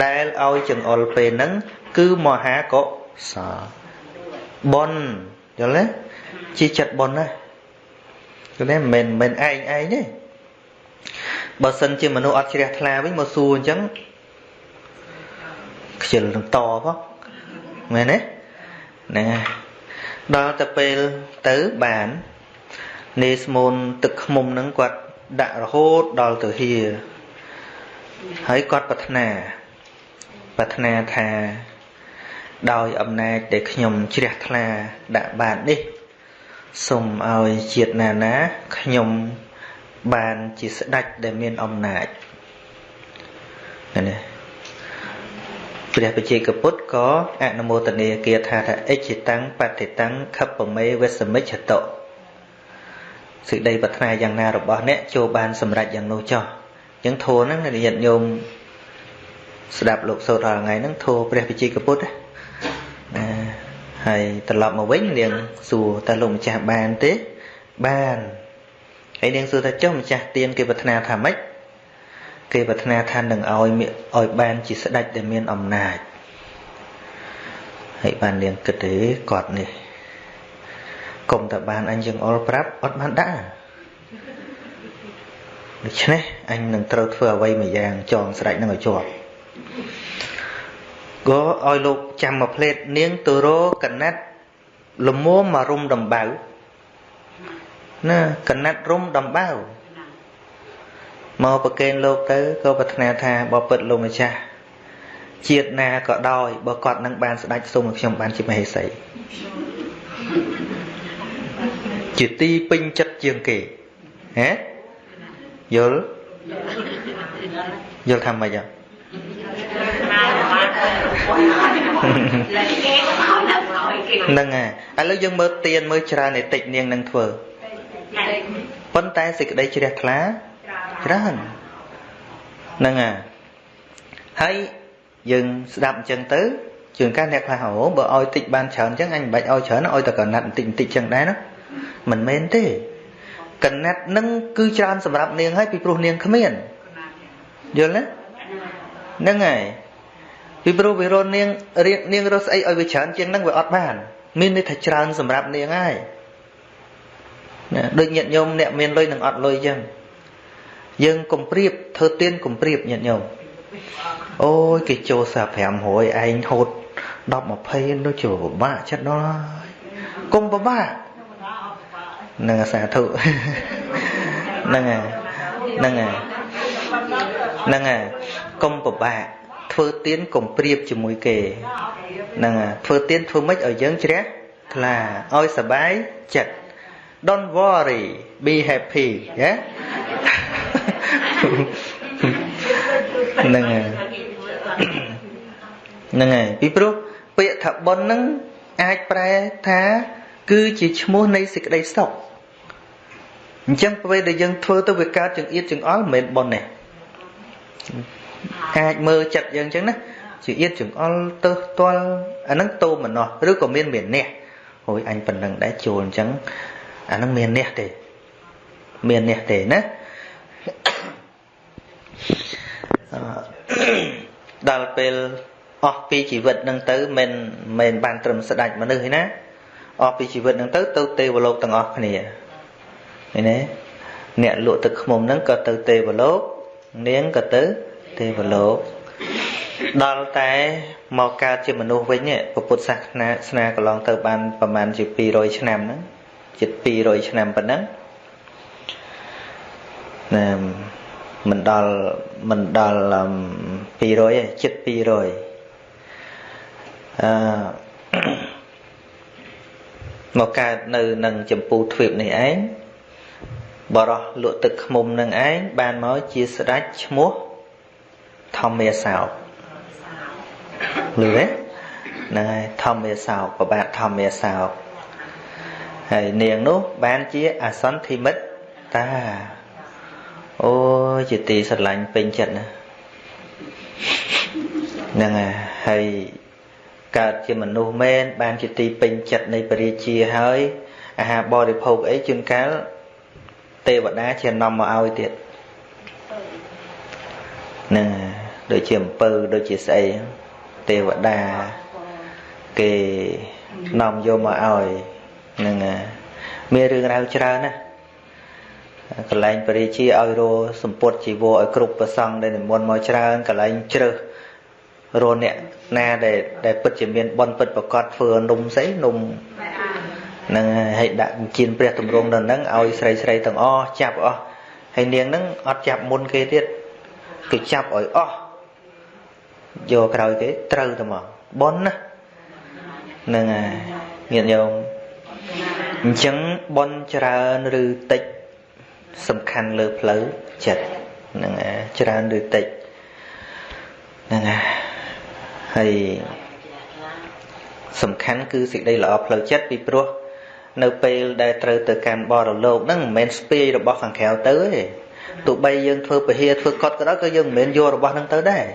ដែលឲ្យចង្អុលពេលហ្នឹងគឺមហាកុសលបុណ្យយល់ទេជាចិត្តបុណ្យណាយល់ទេមិនមែនឯងឯងទេបើសិនជាមនុស្សអត់ជ្រះថ្លាវិញមកសួរអញ្ចឹងខ្ជិលនឹងតផងមែនទេហ្នឹងហើយ ដល់ទៅពេលទៅបាននេស្មូនទឹកខ្មុំហ្នឹងគាត់ដាក់រហូតដល់ទៅហៀហើយគាត់ប្រាថ្នាប្រាថ្នាថា ដោយអំណាចដែលខ្ញុំជ្រះថ្លាដាក់បាននេះសូមឲ្យជាតិណាណាខ្ញុំបានជាស្ដេចដែលមានអំណាចណា ព្រះបជាកពុទ្ធក៏អនុមោទនាគាថាថាអិច្ឆតាំងបតិតាំងខពមេវសមិច្ឆតោសេចក្តីប្រាថ្នាយ៉ាងណារបស់អ្នកចូលបានសម្រេចយ៉ាងនោះចោះអញ្ចឹងធម៌ហ្នឹងញាតិញោមស្ដាប់លោកសូត្ររាល់ថ្ងៃហ្នឹងធម៌ព្រះវិជ័យកពុទ្ធណាហើយត្រឡប់មកវិញនាងសួរតើលោកម្ចាស់បានទេបានហើយនាងសួរថាចុះម្ចាស់ទៀនគេប្រាថ្នាថាម៉េច គេប្រាថ្នាថានឹងឲ្យឲ្យបានជាស្ដេចដែលមានអំណាចហើយបាននាងគិតទេគាត់នេះកុំតែបានអញយើងអល់ប្រាប់អត់បានដាក់ដូច្នេះអញនឹងត្រូវធ្វើអ្វីមួយយ៉ាងចងស្រេចនឹងឲ្យជាប់ក៏ឲ្យលោកចាំមកផ្លេតនាងទៅរកណាត់លមមមករុំដំបៅណាកណាត់រុំដំបៅ មកប្រកេនលោកទៅក៏ប្រាថ្នាថាបើពិតលោកម្ចាស់ជាតិណាក៏ដោយបើគាត់នឹងបានស្ដេចសូមឲ្យខ្ញុំបានជាមហេសីជាទីពេញចិត្តជាងគេហ៎យល់យល់ថាម៉េចអត់ហ្នឹងហើយឥឡូវយើងមើលទៀនមើលច្រើនឯតិចនាងនឹងធ្វើប៉ុន្តែសេចក្តីជ្រះថ្លា ច្រើនហ្នឹងហើយហើយយើងស្ដាប់អញ្ចឹងទៅជួនកាលអ្នកខ្លះអូបើឲ្យតិចបានច្រើនអញ្ចឹងអញមិនបាច់ឲ្យច្រើនឲ្យតែកណាត់បន្តិចបន្តិចអញ្ចឹងដែរណាមិនមែនទេកណាត់នឹងគឺច្រើនសម្រាប់នាងហើយពីព្រោះនាងគ្មានយល់ទេហ្នឹងហើយពីព្រោះវារននាងនាងរស់ស្អីឲ្យវាច្រើនជាងហ្នឹងវាអត់បាន មានន័យថាច្រើនសម្រាប់នាងហើយណាដូចញាតិញោមអ្នកមានលុយនឹងអត់លុយអញ្ចឹង យើងកុំព្រៀបធ្វើទៀនកុំព្រៀបញាតិញោមអូយគេចូលសា500ឯងហូត10 20នោះជួពិបាកចិត្តដល់ហើយកុំពិបាកនឹងសាធុហ្នឹងហើយហ្នឹងហើយហ្នឹងហើយកុំពិបាកធ្វើទៀនកុំព្រៀបជាមួយគេហ្នឹងហើយធ្វើទៀនធ្វើម៉េចឲ្យយើងជ្រះថ្លាឲ្យសบายចិត្ត don't worry be happy ណា ហ្នឹងហើយហ្នឹងហើយពីព្រោះពាក្យថាបុណ្យហ្នឹងអាចប្រែថា គឺជាឈ្មោះនៃសេចក្តីសុខអញ្ចឹងពេលដែលយើងធ្វើទៅវាកើតចង្អៀតចង្អល់មិនមែនបុណ្យទេអាចមើលចិត្តយើងអញ្ចឹងណាជាអៀតចង្អល់ទៅផ្ទាល់អាហ្នឹងតោមនោះឬក៏មានមានះហួយអញប៉ុណ្ណឹងដែរចូលអញ្ចឹងអាហ្នឹងមានះទេមានះទេណា ដល់ពេលអស់ពីជីវិតនឹងទៅមិនមិនបានត្រឹមស្ដេចមនុស្សទេណាអស់ពីជីវិតនឹងទៅទៅទេវលោកទាំងអស់គ្នាឃើញទេអ្នកលក់ទឹកខ្មុំហ្នឹងក៏ទៅទេវលោកនាងក៏ទៅទេវលោកដល់តែមកកើតជាមនុស្សវិញពុទ្ធសាសនាស្នាកន្លងទៅបានប្រហែលជា200ឆ្នាំហ្នឹងជិត200ឆ្នាំប៉ុណ្ណឹងណា មិនដល់មិនដល់200ទេជិត200អឺមកកើតនៅនឹងចម្ពូទ្វីបនេះឯងបរោះលក់ទឹកខ្មុំនឹងឯងបានមកជាស្ដេចឈ្មោះធម្មាសោកលឺទេហ្នឹងហើយធម្មាសោកប្របាទធម្មាសោកហើយនាងនោះបានជាអសន្ធិមិត្ត តាអូជាទីស្រឡាញ់ពេញចិត្តណាហ្នឹងហើយកើតជាមនុស្សមែនបានជាទីពេញចិត្តនៃពរាជាហើយអាហារបរិភោគអីជួនកាលទេវតាជានាំមកឲ្យទៀតហ្នឹងដូចជាអំពើដូចជាស្អីទេវតាគេនាំយកមកឲ្យហ្នឹងមានរឿងរ៉ាវច្រើនណា កន្លែងបរិជាឲ្យរសម្ពុតជីវរឲ្យគ្រប់ប្រសង់ដែលនិមន្តមកច្រើនកន្លែងជ្រើសរអ្នកណាដែលដែលពិតជាមានបនពិតប្រកបធ្វើនំស្អីនំនឹងឲ្យដាក់ជៀនព្រះតម្រង់ដល់ហ្នឹងឲ្យស្រីស្រីទាំងអស់ចាប់អស់ហើយនាងហ្នឹងអត់ចាប់មុនគេទៀតគេចាប់ឲ្យអស់យកក្រោយគេត្រូវតែមកបនណានឹងញាតិញោមអញ្ចឹងបនច្រើនឬតិច សំខាន់លើផ្លូវចិត្តហ្នឹងច្រើនឬតិចហ្នឹងហើយសំខាន់គឺសេចក្តីល្អផ្លូវចិត្តពីព្រោះនៅពេលដែលត្រូវទៅកាន់បរលោកហ្នឹងមិនមែនស្ពាយរបស់ខាងក្រៅទៅទេទោះបីយើងធ្វើពហិធ្វើកត់ក៏ដោយក៏យើងមិនមែនយករបស់ហ្នឹងទៅដែរ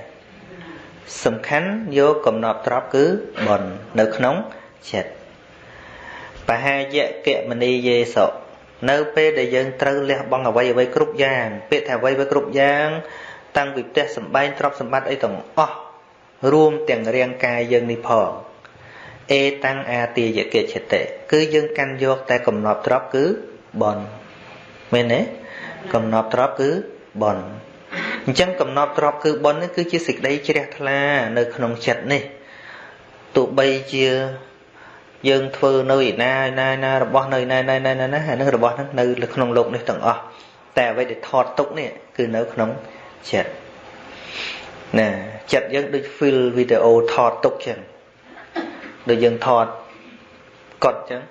សំខាន់យកកំណត់ត្រប់គឺបននៅក្នុងចិត្តបហាយកៈមនីយេសោ នៅពេលដែលយើងត្រូវលះបង់អ្វីអ្វីគ្រប់យ៉ាងពាក្យថាអ្វីអ្វីគ្រប់យ៉ាង តាំងពីផ្ទះសម្បែងទ្រព្យសម្បត្តិអីទាំងអស់រួមទាំងរាងកាយយើងនេះផងអេតាំងអាទាយកេចិត្តិគឺយើងកាន់យកតែកំណប់ទ្រព្យគឺបនមែនទេកំណប់ទ្រព្យគឺបនអញ្ចឹងកំណប់ទ្រព្យគឺបននេះគឺជាសេចក្តីជ្រះថ្លានៅក្នុងចិត្តនេះទោះបីជា យើងធ្វើនៅឯណាណាណារបស់នៅណាណាណាណាណាអានឹងរបស់ហ្នឹងនៅក្នុងលោកនេះទាំងអស់តែអ្វីដែលថតទុកនេះគឺនៅក្នុងចិត្តណាចិត្តយើងដូច feel វីដេអូថតទុកចឹងដូចយើងថតកត់ចឹង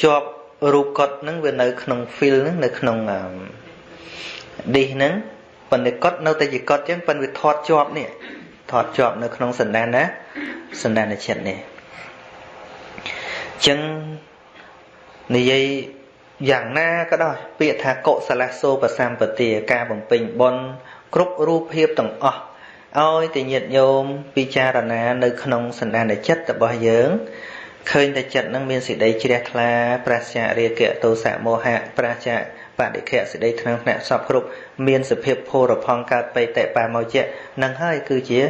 ជាប់រូបកត់ហ្នឹងវានៅក្នុង feel ហ្នឹងនៅក្នុង disk ហ្នឹងប៉ុន្តែកត់នៅតែជាកត់ចឹងប៉ុន្តែវាថតជាប់នេះថតជាប់នៅក្នុងសណ្ដានណាសណ្ដានចិត្តនេះ ចឹងនិយាយយ៉ាងណាក៏ដោយពាក្យថាកុសលសោបសម្បទាការបំពេញបុណ្យគ្រប់រូបភាពទាំងអស់ឲ្យតែញាតិញោមពិចារណានៅក្នុងសន្តានចិត្តរបស់យើងឃើញតែចិត្តនឹងមានសេចក្តីជ្រះថ្លាប្រាស្ចារាគៈទោសៈមោហៈប្រាស្ចាបដិខៈសេចក្តីថ្នាំងថ្នាក់សពគ្រប់មានសភាពភោរផង់កើតបេតិបាមោជៈនឹងហើយគឺជា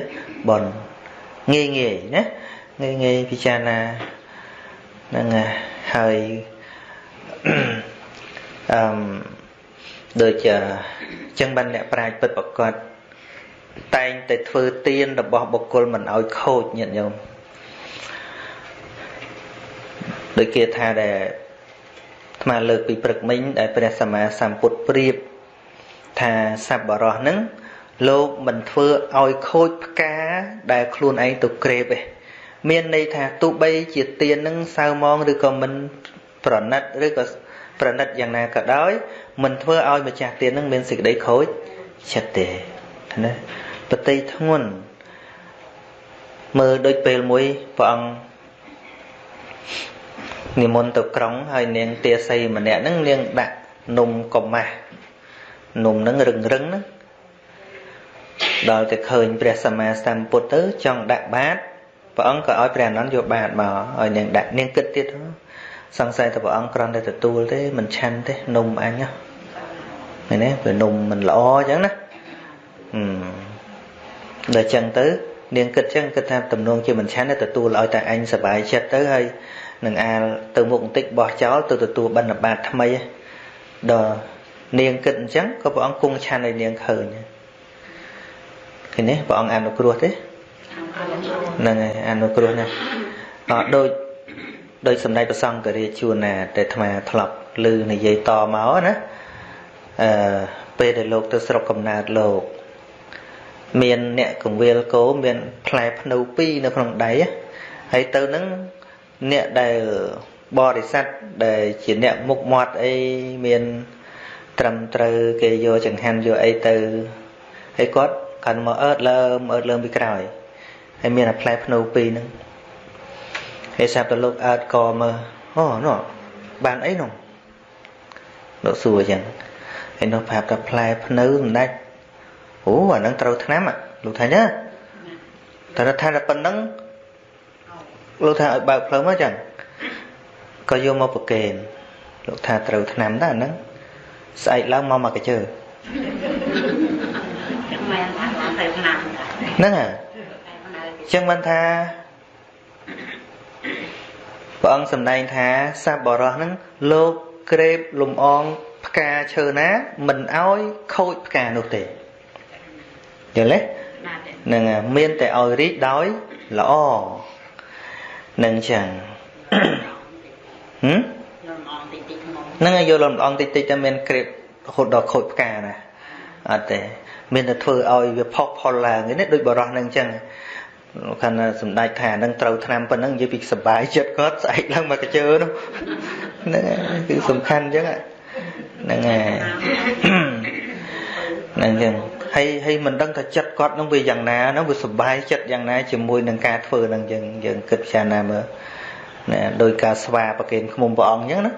បុណ្យងាយងាយណាងាយងាយពិចារណា ហ្នឹងហើយអឺដូចអញ្ចឹងបានអ្នកប្រាជ្ញពិតប្រកបតែងតែធ្វើទានរបស់បុគ្គលមិនឲ្យខូចញាតិញោមដូចគេថាដែលអាត្មាលើកពីព្រឹកមិញដែលព្រះសម្មាសម្ពុទ្ធប្រៀបថាសប្បុរសហ្នឹងលោកមិនធ្វើឲ្យខូចផ្កាដែលខ្លួនឯងទៅក្រេបទេ មានន័យថាទោះបីជាទៀននឹងសៅមងឬក៏មិនប្រណិតឬក៏ប្រណិតយ៉ាងណាក៏ដោយមិនធ្វើឲ្យម្ចាស់ទៀននឹងមានសេចក្តីខូចចិត្តទេណាបតីធ្ងន់មើលដូចពេលមួយព្រះអង្គនិមន្តទៅក្រុងហើយនាងទាសីម្នាក់ហ្នឹងនាងដាក់នំកម៉ាស់នំហ្នឹងរឹងរឹងហ្នឹងដល់តែឃើញព្រះសម្មាសម្ពុទ្ធទៅចង់ដាក់បាត ព្រះអង្គក៏ឲ្យព្រះអនន្តយកបាតមកឲ្យនាងដាក់នាងគិតទៀតសង្ស័យតែព្រះអង្គគ្រាន់តែទទួលទេមិនឆាន់ទេនំអញណាមែនទេព្រោះនំមិនល្អអញ្ចឹងណាហឹមដល់អញ្ចឹងទៅនាងគិតអញ្ចឹងគិតថាតំណងជាមិនឆាន់ទេទទួលឲ្យតែអញសប្បាយចិត្តទៅហើយនឹងអាលទៅមុខបន្តិចបោះចោលទៅទទួលបណ្ឌបាតថ្មីដល់នាងគិតអញ្ចឹងក៏ព្រះអង្គគង់ឆាន់ឲ្យនាងឃើញឃើញទេព្រះអង្គអនុគ្រោះទេ ហ្នឹងហើយអនុគ្រោះណាអត់ដូចដូចសម្ដេចប្រសង្ឃរាជជួនណាតែអាត្មាធ្លាប់ឮនិយាយតមកណាអឺពេលដែលលោកទៅស្រុកកំណើតលោក មានអ្នកកង្វៀលគោមានផ្លែភ្នៅពីរនៅក្នុងដៃហើយទៅនឹងអ្នកដែលបរិស័ទដែលជាអ្នកមុខមាត់អីមានត្រឹមត្រូវគេយកចង្ហាន់យកអីទៅហើយគាត់កាន់មកអើតលើមអើតលើមពីក្រោយ ហើយមានតែផ្លែភ្នៅពីរហ្នឹងហើយសាប់ទៅលោកអើតកមើលអូនោះបានអីនោះលោកសួរអញ្ចឹងហើយនោះប្រាប់ថាផ្លែភ្នៅមិនដាច់អូអាហ្នឹងត្រូវឆ្នាំលោកថាណាតែថាតែប៉ុណ្្នឹងលោកថាឲ្យបើកផ្លូវមកចឹងក៏យកមកប្រកេនលោកថាត្រូវឆ្នាំដែរហ្នឹងស្អែកឡើងមកមកកជើចឹងមែនថាទៅឆ្នាំហ្នឹងហ่ะ ចឹងមិនថាព្រះអង្គសម្ដែងថាសัพបរោះហ្នឹងលោកក្រេបលំអងផ្កាឈើណា មិនអោយខូចផ្កានោះទេយល់ទេនឹងមានតែឲ្យរីកដោយល្អនឹងចឹងហឹមហ្នឹងហើយយកលំអងតិចតិចតែមានក្រេបរហូតដល់ខូចផ្កាណាអត់ទេមានតែធ្វើឲ្យវាផុសផុលឡើងនេះដូចបរោះហ្នឹងចឹង ខាងសម្ដេចថានឹងត្រូវឆ្នាំប៉ុណ្ណឹងនិយាយពីសុបាយចិត្តគាត់ស្អែកឡើងមកកជើនោះហ្នឹងគឺសំខាន់ចឹងហ្នឹងហើយហ្នឹងចឹងហើយហើយមិនដឹងថាចិត្តគាត់នឹងវាយ៉ាងណាហ្នឹងវាសុបាយចិត្តយ៉ាងណាជាមួយនឹងការធ្វើហ្នឹងយើងយើងគិតពិចារណាមើលណាដោយការស្វាប្រគេនខ្មុំព្រះអង្គអញ្ចឹងណា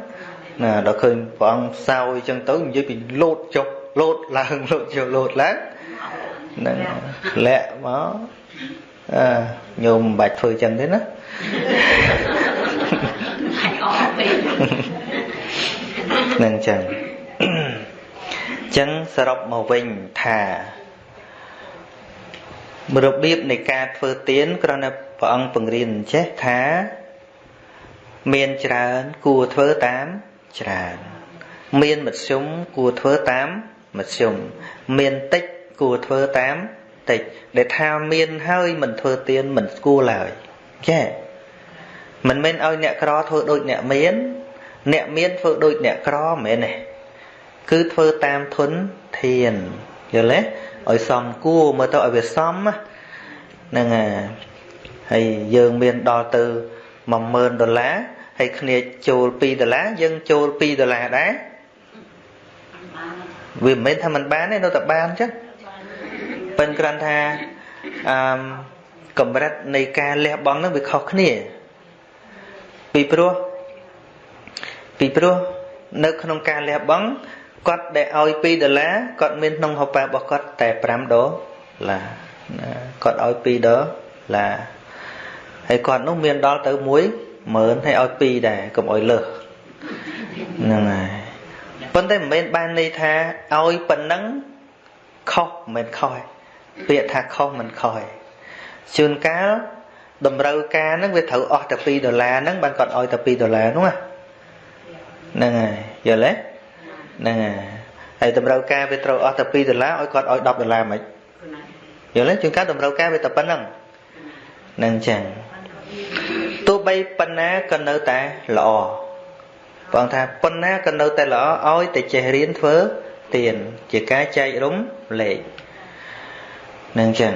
ណាដល់ឃើញព្រះអង្គសោយអញ្ចឹងទៅនិយាយពីលោតចុះលោតឡើងលោតចុះលោតឡើងហ្នឹងលាក់មក អឺញោមមិនបាច់ធ្វើអញ្ចឹងទេណានឹងអញ្ចឹងអញ្ចឹងសរុបមកវិញថារបៀបនៃការធ្វើទានគ្រាន់តែព្រះអង្គបង្រៀនចេះថា មានច្រើនគួរធ្វើតាមច្រើន មានមធ្យមគួរធ្វើតាមមធ្យមមានតិចគួរធ្វើតាម តិច ដែលថាមានហើយមិនធ្វើទានមិនស្គាល់ឡើយចេះមិនមែនឲ្យអ្នកក្រធ្វើដូចអ្នកមាន អ្នកមានធ្វើដូចអ្នកក្រមិនមែនទេគឺធ្វើតាមធនធានយល់ទេឲ្យសមគួរមើលទៅឲ្យវាសមហ្នឹងហើយយើងមានដល់ទៅ10000ដុល្លារហើយគ្នាចូល2ដុល្លារយើងចូល2ដុល្លារដែរវាមិនមែនថាมันបានទេនៅតែបានចឹង ប៉ិនគ្រាន់ថាអឺកម្រិតនៃការលះបង់នឹងវាខុសគ្នា ពីព្រោះពីព្រោះនៅក្នុងការលះបង់គាត់ដែលឲ្យ2ដុល្លារគាត់មានក្នុងហូបប៉ារបស់គាត់តែ5ដុល្លារគាត់ឲ្យ2ដុល្លារហើយគាត់នោះមានដល់ទៅ1 10000ហើយឲ្យ2ដែរកុំឲ្យលើសហ្នឹងហើយប៉ុន្តែមិនមែនបានន័យថាឲ្យប៉ុណ្ណឹងខុសមិនមែនខុសទេ ពាក្យថាខុសមិនខុសទេជួនកាលតម្រូវការហ្នឹងវាត្រូវអស់តែ2ដុល្លារហ្នឹងបានគាត់ឲ្យតែ2ដុល្លារនោះហ្នឹងហើយយល់ទេហ្នឹងហើយហើយតម្រូវការវាត្រូវអស់តែ2ដុល្លារឲ្យគាត់ឲ្យ10ដុល្លារមិនយល់ទេជួនកាលតម្រូវការវាតែប៉ុណ្្នឹងហ្នឹងចឹងទោះបីប៉ុណ្ណាក៏នៅតែល្អបងថាប៉ុណ្ណាក៏នៅតែល្អឲ្យតែចេះរៀនធ្វើទៀនជាការចែករំលែក នឹងចឹង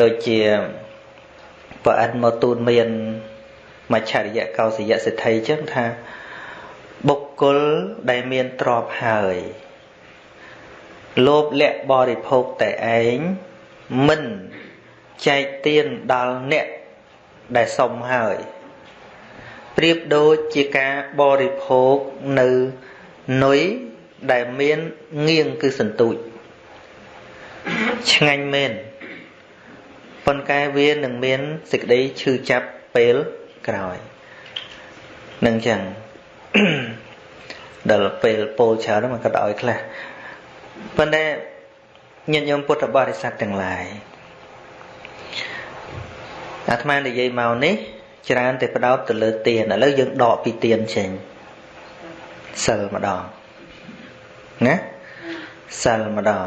ដូចជាប្រអិនមកទូនមានមច្ឆរិយកោសយៈសិទ្ធិចឹងថាបុគ្គលដែលមានទ្រព្យហើយលោភលៈបរិភោគតែឯងមិនចែកទានដល់អ្នកដែលសុំហើយប្រៀបដូចជាការបរិភោគនៅនុយដែលមានងៀងគឺសន្ទូច ឆ្ងាញ់មែនប៉ុន្តែវានឹងមានសេចក្តីឈឺចាប់ពេលក្រោយនឹងចឹងដល់ពេលពោលច្រើនมันក៏ឲ្យខ្លះប៉ុន្តែញាតិញោមពុទ្ធបរិស័ទទាំងឡាយអាត្មានិយាយមកនេះ ច្រើនតែផ្ដោតទៅលើទានឥឡូវយើងដកពីទានចេញសិលម្ដងណាសិលម្ដង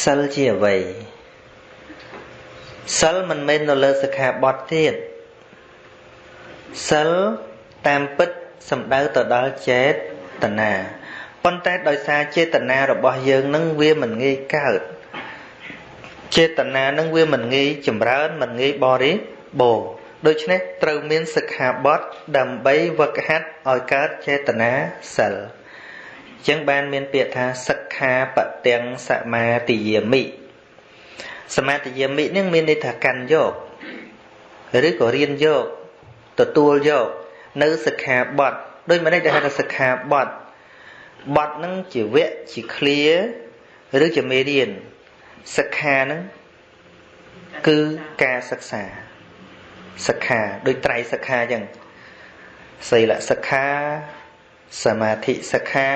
សិលជាអ្វីសិលមិនមែននៅលើសិក្ខាបទទៀតសិលតាមពិតសំដៅទៅដល់ចេតនាប៉ុន្តែដោយសារចេតនារបស់យើងនឹងវាមិនងាយកើតចេតនានឹងវាមិនងាយចម្រើនមិនងាយបរិបូរដូច្នេះត្រូវមានសិក្ខាបទដើម្បីវឹកហាត់ឲ្យកើតចេតនាសិល ចឹងបានមានពាក្យថាសិក្ខាបទាំងសមាទិយាមិសមាទិយាមិនឹងមានន័យថាកាន់យកឬក៏រៀនយកទទួលយកនៅសិក្ខាបទដោយមិនដែលហៅថាសិក្ខាបទបទនឹងជាវគ្គជា clear ឬជាមេរៀនសិក្ខានឹងគឺការសិក្សាសិក្ខាដូចត្រៃសិក្ខាអញ្ចឹងសីលសិក្ខាសមាធិសិក្ខា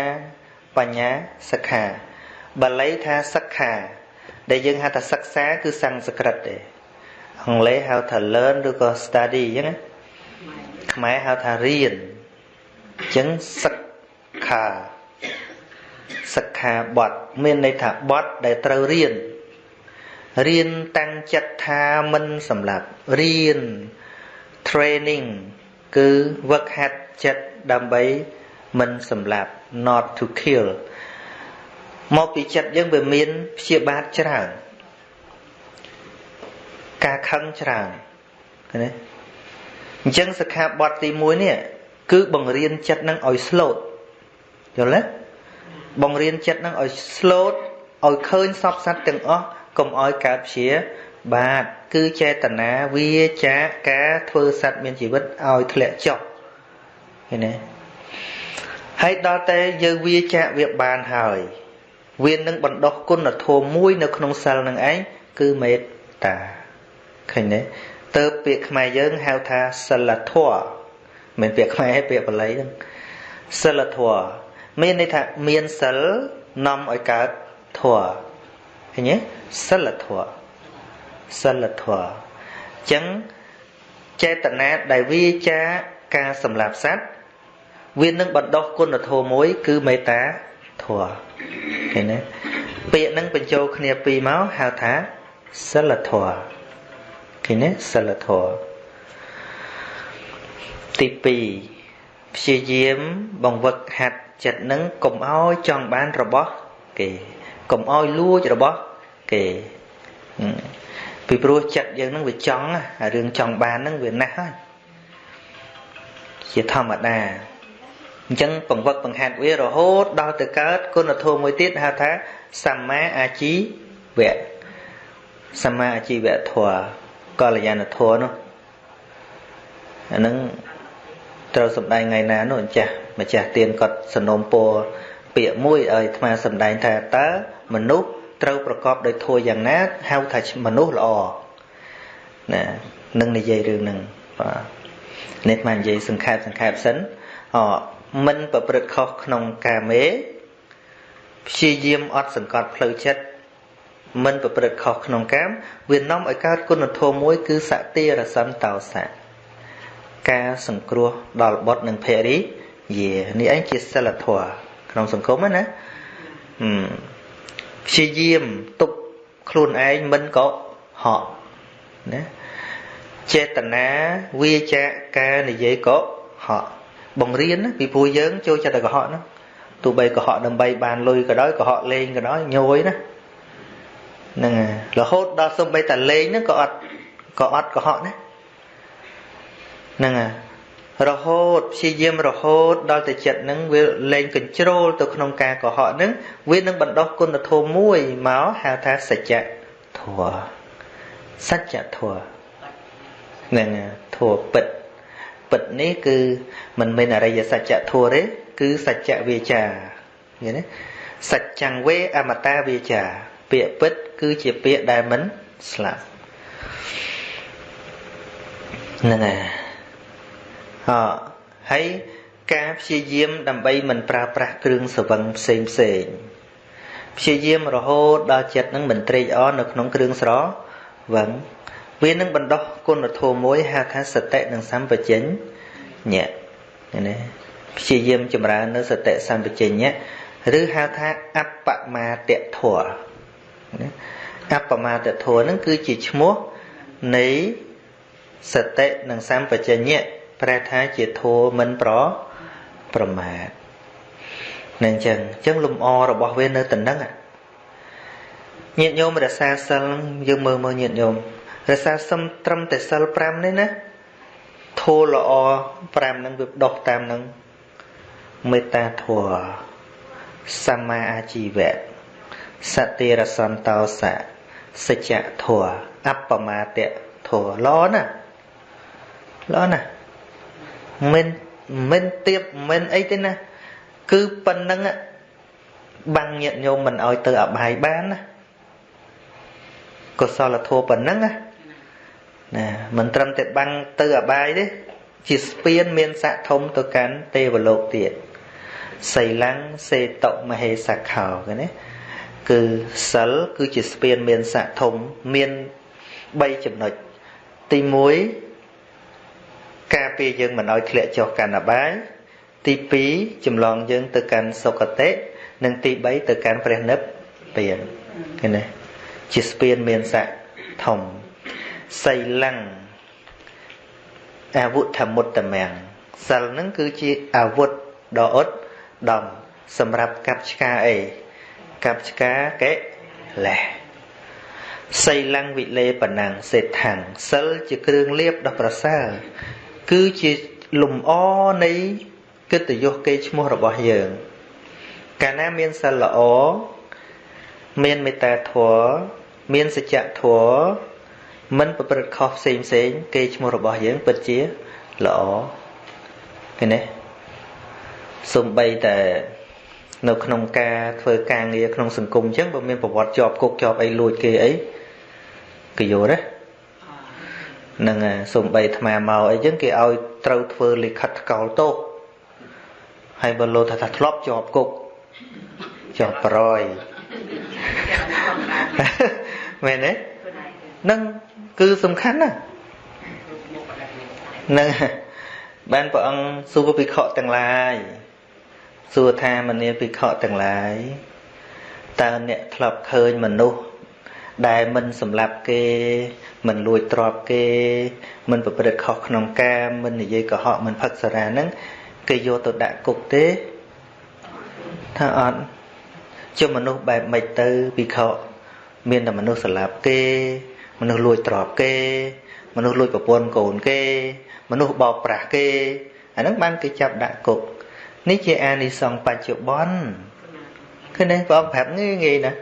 បញ្ញាសិក្ខាបាលីថាសិក្ខា ដែលយើងហៅថាសិក្សា គឺសំស្ក្រឹតទេអង់គ្លេសហៅថា learn ឬក៏ study អញ្ចឹងណាខ្មែរហៅថារៀនអញ្ចឹងសិក្ខាសិក្ខាបទមានន័យថាបទដែលត្រូវរៀនរៀនតាំងចិត្តថាមិនសម្លាប់រៀន training គឺ work hard ចិត្តដើម្បីមិនសម្លាប់ not to kill មកពីចិត្តយើងវាមានព្យាបាទច្រើនការខឹងច្រើនឃើញទេអញ្ចឹងសិក្ខាបទទី1នេះគឺបង្រៀនចិត្តនឹងឲ្យ slow យល់ទេបង្រៀនចិត្តនឹងឲ្យ slow ឲ្យឃើញសពសត្វទាំងអស់កុំឲ្យកើតព្យាបាទគឺចេតនាវាចាការធ្វើសត្វមានជីវិតឲ្យធ្លាក់ចុះឃើញទេ ហើយដល់តែយើងវាចាកវាបានហើយវានឹងបណ្ដោះគុណធម៌មួយនៅក្នុងសិលនឹងឯងគឺមេត្តាឃើញទេទៅពាក្យខ្មែរយើងហៅថាសិលធម៌មិនពាក្យខ្មែរទេពាក្យបាលីហ្នឹងសិលធម៌មានន័យថាមានសិលនាំឲ្យកើតធម៌ឃើញទេសិលធម៌សិលធម៌អញ្ចឹងចេតនាដែលវាចាការសម្លាប់សត្វ វានឹងបណ្ដោះគុណធម៌មួយ គឺមេត្តាធម៌ឃើញទេពាក្យនឹងបញ្ចូលគ្នាពីរមកហៅថាសិលធម៌ឃើញទេសិលធម៌ទី2ព្យាយាមបង្វឹកហាត់ចិត្តនឹងកុំឲ្យចង់បានរបស់គេកុំឲ្យលួចរបស់គេពីព្រោះចិត្តយើងនឹងវាចង់អារឿងចង់បាននឹងវាណាស់ហើយជាធម្មតា អញ្ចឹងបង្វឹកបង្ហាត់វារហូតដល់ទៅកើតគុណធម៌មួយទៀតហៅថាសម្មាអាជីវៈសម្មាអាជីវៈធម៌កល្យាណធម៌នោះអានឹងត្រូវសំដែងថ្ងៃណានោះអញ្ចាស់ម្ចាស់ទៀនគាត់សនំពោពាក្យមួយឲ្យអាត្មាសំដែងថាតើមនុស្សត្រូវប្រកបដោយធម៌យ៉ាងណាហៅថាមនុស្សល្អណានឹងនិយាយរឿងហ្នឹងបាទនេះមកនិយាយសង្ខេបសង្ខេបសិនអ មិនប្រព្រឹត្តខុសក្នុងកាមេព្យាយាមអត់សង្កត់ផ្លូវចិត្តមិនប្រព្រឹត្តខុសក្នុងកាមវានាំឲ្យកើតគុណធម៌មួយ គឺសតិរសន្តោសៈការសង្គ្រោះដល់បុត្រនិងភរិយានេះឯងជាសិលធម៌ក្នុងសង្គមណាហឹមព្យាយាមទប់ខ្លួនឯងមិនកុហកណាចេតនាវាចាការនិយាយកុហក បង្រៀនពីព្រោះយើងចូលចិត្តតែកុហកហ្នឹងទោះបីកុហកដើម្បីបានលុយក៏ដោយកុហកលេងក៏ដោយញយណាហ្នឹងរហូតដល់សំបីតែលេងហ្នឹងក៏អត់ក៏អត់កុហកណាហ្នឹងរហូតព្យាយាមរហូតដល់តែចិត្តហ្នឹងវាលែងកញ្ជ្រោលទៅក្នុងការកុហកហ្នឹងវានឹងបណ្ដោះគុណធម៌មួយមកហៅថាសច្ចធម៌សច្ចធម៌ហ្នឹងធម៌ពិត ពិតនេះគឺមិនមែនអរិយសច្ចធម៌ទេគឺសច្ចវាចាឃើញទេសច្ចੰវេអមតាវាចា ពាក្យពិត គឺជាពាក្យដែលមិនស្លាប់ហ្នឹងហើយអហើយការព្យាយាមដើម្បីមិនប្រើប្រាស់គ្រឿងសវឹងផ្សេងផ្សេងព្យាយាមរហូតដល់ចិត្តនឹងមិនត្រេកអរនៅក្នុងគ្រឿងស្រវឹង វានឹងបណ្ដោះគុណធម៌មួយហៅថាសតិនិងសម្បជញ្ញៈណាព្យាយាមចម្រើននៅសតិសម្បជញ្ញៈឬហៅថាអបមាទធរណាអបមាទធរនឹងគឺជាឈ្មោះនៃសតិនិងសម្បជញ្ញៈប្រែថាជាធម៌មិនប្រប្រមាទនឹងអញ្ចឹងអញ្ចឹងលំអរបស់វានៅតំណឹងញាតិញោមរសាសិលយើងមើលមើលញាតិញោម រសាសំត្រឹមតែសិល5នេះណាធូរល្អ5នឹងវាដោះតាមនឹងមេត្តាធម៌សម្មាអាជីវៈសតិរសន្តោសៈសច្ចធម៌អបមាតធម៌ល្អណាស់ល្អណាស់មិនមិនទៀបមិនអីទេណាគឺប៉ុណ្្នឹងបាំងញាតញោមមិនឲ្យទៅអបាយបានណាកុសលធម៌ប៉ុណ្្នឹងណា ណាមិនត្រឹមតែបាំងទៅអបាយទេជាស្ពានមានស័កធំទៅកាន់ទេវលោកទៀតសីលੰសេតុមហេសខោគេណាគឺសិលគឺជាស្ពានមានស័កធំមាន3ចំណុចទី1ការពារយើងមិនឲ្យធ្លាក់ចុះកាន់អបាយទី2ចម្លងយើងទៅកាន់សុគតិនិងទី3ទៅកាន់ព្រះនិព្វានឃើញទេជាស្ពានមានស័កធំ សីលੰអាវុធមុតតមាំងសិលនឹងគឺជាអាវុធដ៏អត់ដំសម្រាប់កាប់ឆ្កាអីកាប់ឆ្កាកេលេសសីលੰវិលេបណាំងសេដ្ឋាំងសិលជាគ្រឿងលៀបដ៏ប្រសើរគឺជាលំអនៃកិត្តិយសកេរ្តិ៍ឈ្មោះរបស់យើង កាលណាមានសិលល្អមានមេត្តាធម៌មានសច្ចធម៌ មិនប្រព្រឹត្តខុសផ្សេងផ្សេងគេឈ្មោះរបស់យើងពិតជាល្អឃើញទេសំបីតែនៅក្នុងការធ្វើការងារក្នុងសង្គមអញ្ចឹងបើមានប្រវត្តិជាប់គុកជាប់អីលួចគេអីគេយល់ទេនឹងសំបីអាត្មាមកអីចឹងគេឲ្យត្រូវធ្វើលិខិតថ្កោលទោសហើយបើលោថាថាធ្លាប់ជាប់គុកជាប់ប្រយមែនទេ នឹងគឺសំខាន់ណាស់នឹងបានព្រះអង្គសួរភិក្ខុទាំងឡាយសួរថាមនាភិក្ខុទាំងឡាយតើអ្នកធ្លាប់ឃើញមនុស្សដែលមិនសម្លាប់គេ មិនលួចទ្រព្យគេ មិនប្រព្រឹត្តខុសក្នុងការមិននិយាយកុហកមិនផឹកសារ៉ាហ្នឹងគេយកទៅដាក់គុកទេថាអត់ជាមនុស្សបែបម៉េចទៅភិក្ខុមានតែមនុស្សសម្លាប់គេ មនុស្សលួចទ្រព្យគេ មនុស្សលួចប្រពន្ធកូនគេ មនុស្សបោកប្រាស់គេអាហ្នឹងបានគេចាប់ដាក់គុកនេះជាអានិសង្សបច្ចុប្បន្នឃើញទេបងប្រាប់ងាយងាយណា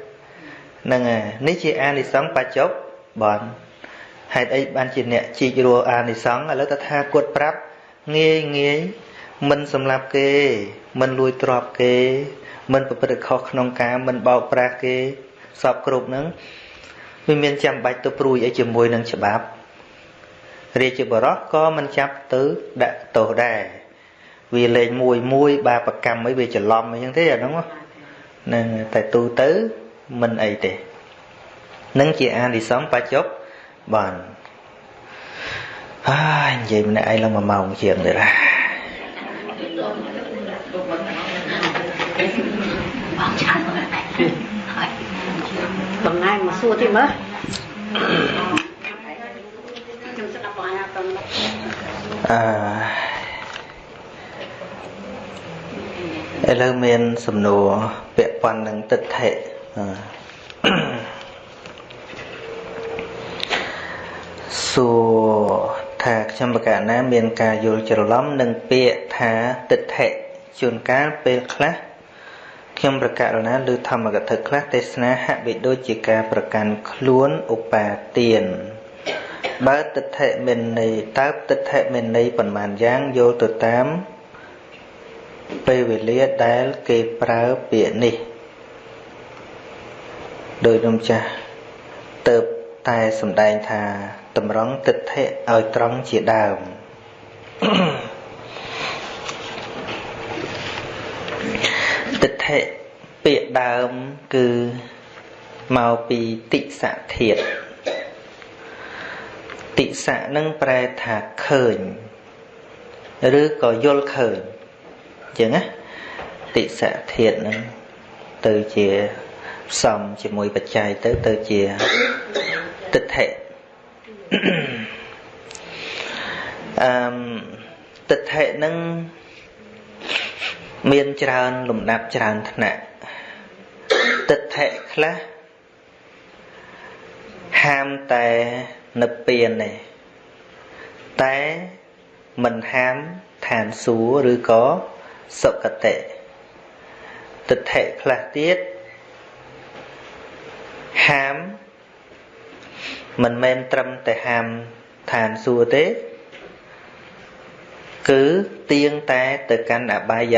ហ្នឹងហើយនេះជាអានិសង្សបច្ចុប្បន្នហេតុអីបានជាអ្នកជីករស់អានិសង្សឥឡូវតថាគាត់ប្រាប់ងាយងាយមិនសម្លាប់គេ មិនលួចទ្រព្យគេ មិនប្រព្រឹត្តខុសក្នុងការមិនបោកប្រាស់គេសពគ្រប់ហ្នឹង វាមានចាំបាច់ទៅព្រួយអីជាមួយនឹងច្បាប់រាជបរោះក៏មិនចាប់ទៅដាក់ទោសដែរវាលេងមួយមួយបាបកម្មអីវាច្រឡំអីចឹងទេអាហ្នឹងហ្នឹងតែទូទៅមិនអីទេនឹងជាអានិសង្សបច្ចុប្បន្នហើយនិយាយម្នាក់ឯងឡើង1ម៉ោងជាងទៀតណាតំណែងមក សួរទៀតមើលខ្ញុំស្ដាប់បងអាតំអឺឥឡូវមានសំណួរពាក់ព័ន្ធនឹងទិដ្ឋិសួរថាខ្ញុំបកណាមានការយល់ច្រឡំនឹងពាក្យថាទិដ្ឋិជួនកាលពេលខ្លះ ខ្ញុំប្រកាសណាឬធម្មកថាខ្លះទេសនាហាក់បីដូចជាការប្រកាន់ខ្លួនឧបាទានបើទិដ្ឋិមានន័យតើទិដ្ឋិមានន័យប៉ុន្មានយ៉ាងយល់ទៅតាមពេលវេលាដែលគេប្រើពាក្យនេះដោយនំចាស់ទៅតែសំដែងថាតម្រង់ទិដ្ឋិឲ្យត្រង់ជាដើម Mm-hmm. ទិ ដ្ឋិពាក្យដើមគឺមកពីតិសៈធាតតិសៈនឹងប្រែថាឃើញឬក៏យល់ឃើញអញ្ចឹងណាតិសៈធាតនឹងទៅជាផ្សំជាមួយបច្ច័យទៅទៅជាទិដ្ឋិអឺទិដ្ឋិនឹង មានច្រើនលំដាប់ច្រើនថ្នាក់ទិដ្ឋិខ្លះហាមតែនិព្វានទេតែមិនហាមឋានសួគ៌ឬក៏សុគតិទិដ្ឋិខ្លះទៀតហាមមិនមែនត្រឹមតែហាមឋានសួគ៌ទេ គឺទៀងតែទៅកាន់អបាយ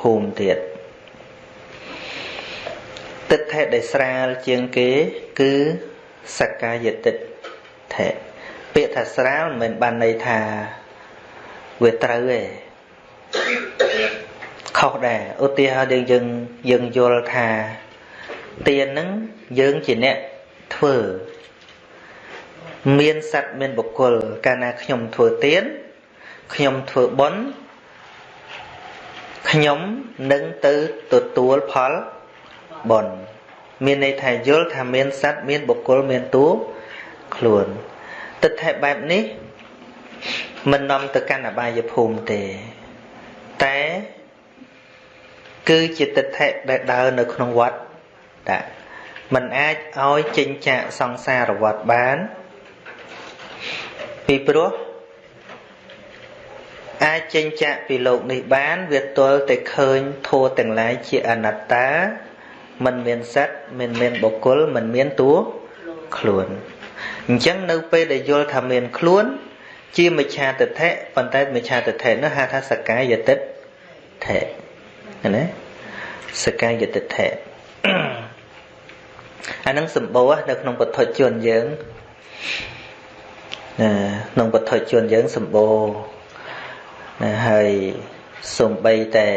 ភូមិទៀតទិដ្ឋិដែលស្រាលជាងគេ គឺសក្កាយទិដ្ឋិពាក្យថាស្រាលមិនមែនបានន័យថាវាត្រូវទេខខុសដែរឧទាហរណ៍យើងយើងយល់ថាទានហ្នឹងយើងជាអ្នកធ្វើមានសត្វមានបុគ្គលកាលណាខ្ញុំធ្វើទានខ្ញុំធ្វើបុណ្យ ខ្ញុំនឹងទៅទទួលផលបុណ្យមានន័យថាយល់ថាមានសត្វមានបុគ្គលមានតួខ្លួនទិដ្ឋិបែបនេះមិននាំទៅកាន់អបាយភូមិទេតែគឺជាទិដ្ឋិដែលដើរនៅក្នុងវត្តតាมันអាចឲ្យចេញចាកសង្សារវត្តបាន ពីព្រោះ អាចចេញចាកពីលោកនេះបាន វាទល់តែឃើញធัวទាំងឡាយជាអនត្តាមិនមានសត្វមិនមានបុគ្គលមិនមានតួខ្លួនអញ្ចឹងនៅពេលដែលយល់ថាមានខ្លួន ជាមិច្ឆាទិដ្ឋិប៉ុន្តែមិច្ឆាទិដ្ឋិនោះហៅថាសកាយទិដ្ឋិណាសកាយទិដ្ឋិអានឹងសម្បូរនៅក្នុងពុទ្ធជនយើងណាក្នុងពុទ្ធជនយើងសម្បូរ ណាហើយសំបីតែ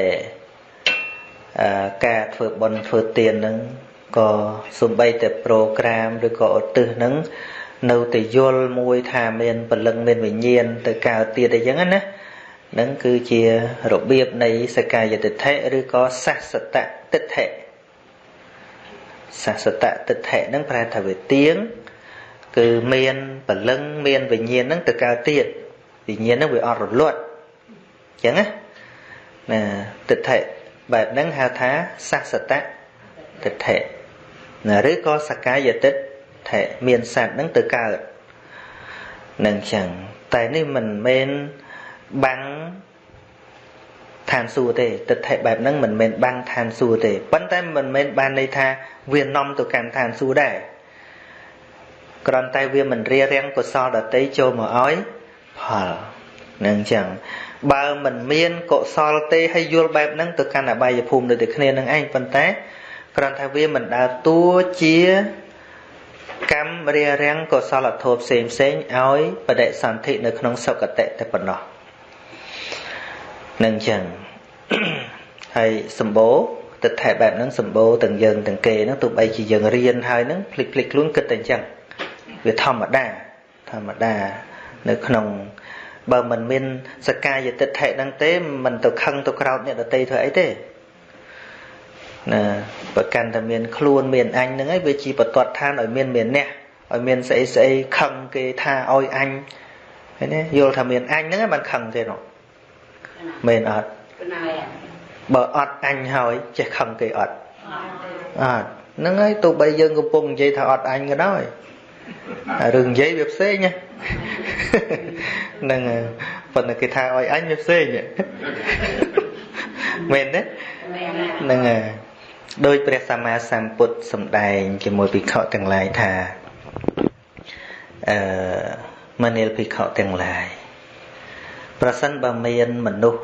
ការធ្វើបុណ្យធ្វើទានហ្នឹងក៏សំបីតែប្រូក្រាមឬក៏ឧទ្ទិសហ្នឹងនៅតែយល់មួយថាមានពលឹងមានវិញ្ញាណទៅកើតទៀតអីចឹងណានឹងគឺជារបៀបនៃសកាយតិដ្ឋិឬក៏សាសតតិដ្ឋិសាសតតិដ្ឋិហ្នឹងប្រែថាវាទៀងគឺមានពលឹងមានវិញ្ញាណហ្នឹងទៅកើតទៀតវិញ្ញាណហ្នឹងវាអត់រលត់អញ្ចឹងណាណាតិដ្ឋិបែបហ្នឹងហៅថាសាសតតិដ្ឋិណាឬក៏សកាយតិដ្ឋិមានសត្វហ្នឹងទៅកើតនឹងចឹងតែនេះមិនមែនបាំងឋានសួគ៌ទេទិដ្ឋិបែបហ្នឹងមិនមែនបាំងឋានសួគ៌ទេប៉ុន្តែមិនមែនបានន័យថាវានាំទៅកាន់ឋានសួគ៌ដែរគ្រាន់តែវាមិនរារាំងកុសលដតីចូលមកឲ្យផលនឹងចឹង បើមិនមានកុសលទេហើយយល់បែបហ្នឹងទៅកាន់អបាយភូមិដូចតែគ្នានឹងឯងប៉ុន្តែគ្រាន់តែវាមិនដើរតួជាកម្មរារាំងកុសលធម៌ផ្សេងផ្សេងឲ្យបដិសន្ធិនៅក្នុងសុគតិតែប៉ុណ្ណោះនឹងចឹងហើយសម្បូរទិដ្ឋិបែបហ្នឹងសម្បូរទាំងយើងទាំងគេហ្នឹងទោះបីជាយើងរៀនហើយហ្នឹងភ្លេចភ្លេចខ្លួនគិតតែអញ្ចឹងវាធម្មតាធម្មតានៅក្នុង បើមិនមានសកាយតិដ្ឋិហ្នឹងទេមិនទៅខឹងទៅក្រោតអ្នកដតីធ្វើអីទេណាប្រកាន់តែមានខ្លួនមានអញហ្នឹងឯងវាជាបតតឋានឲ្យមានមានអ្នកឲ្យមានស្អីស្អីខឹងគេថាឲ្យអញឃើញទេយល់ថាមានអញហ្នឹងឯងមិនខឹងទេនោះមែនអត់បើអត់អញហើយចេះខឹងគេអត់អត់ហ្នឹងហើយទោះបីយើងកំពុងនិយាយថាអត់អញក៏ដោយ រឿងនិយាយវាផ្សេងហ្នឹងប៉ុន្តែគេថាឲ្យអញវាផ្សេងមែនទេហ្នឹងហើយដោយព្រះសម្មាសម្ពុទ្ធសម្ដែងជាមួយភិក្ខុទាំងឡាយថាអឺមនាលភិក្ខុទាំងឡាយប្រសិនបើមានមនុស្ស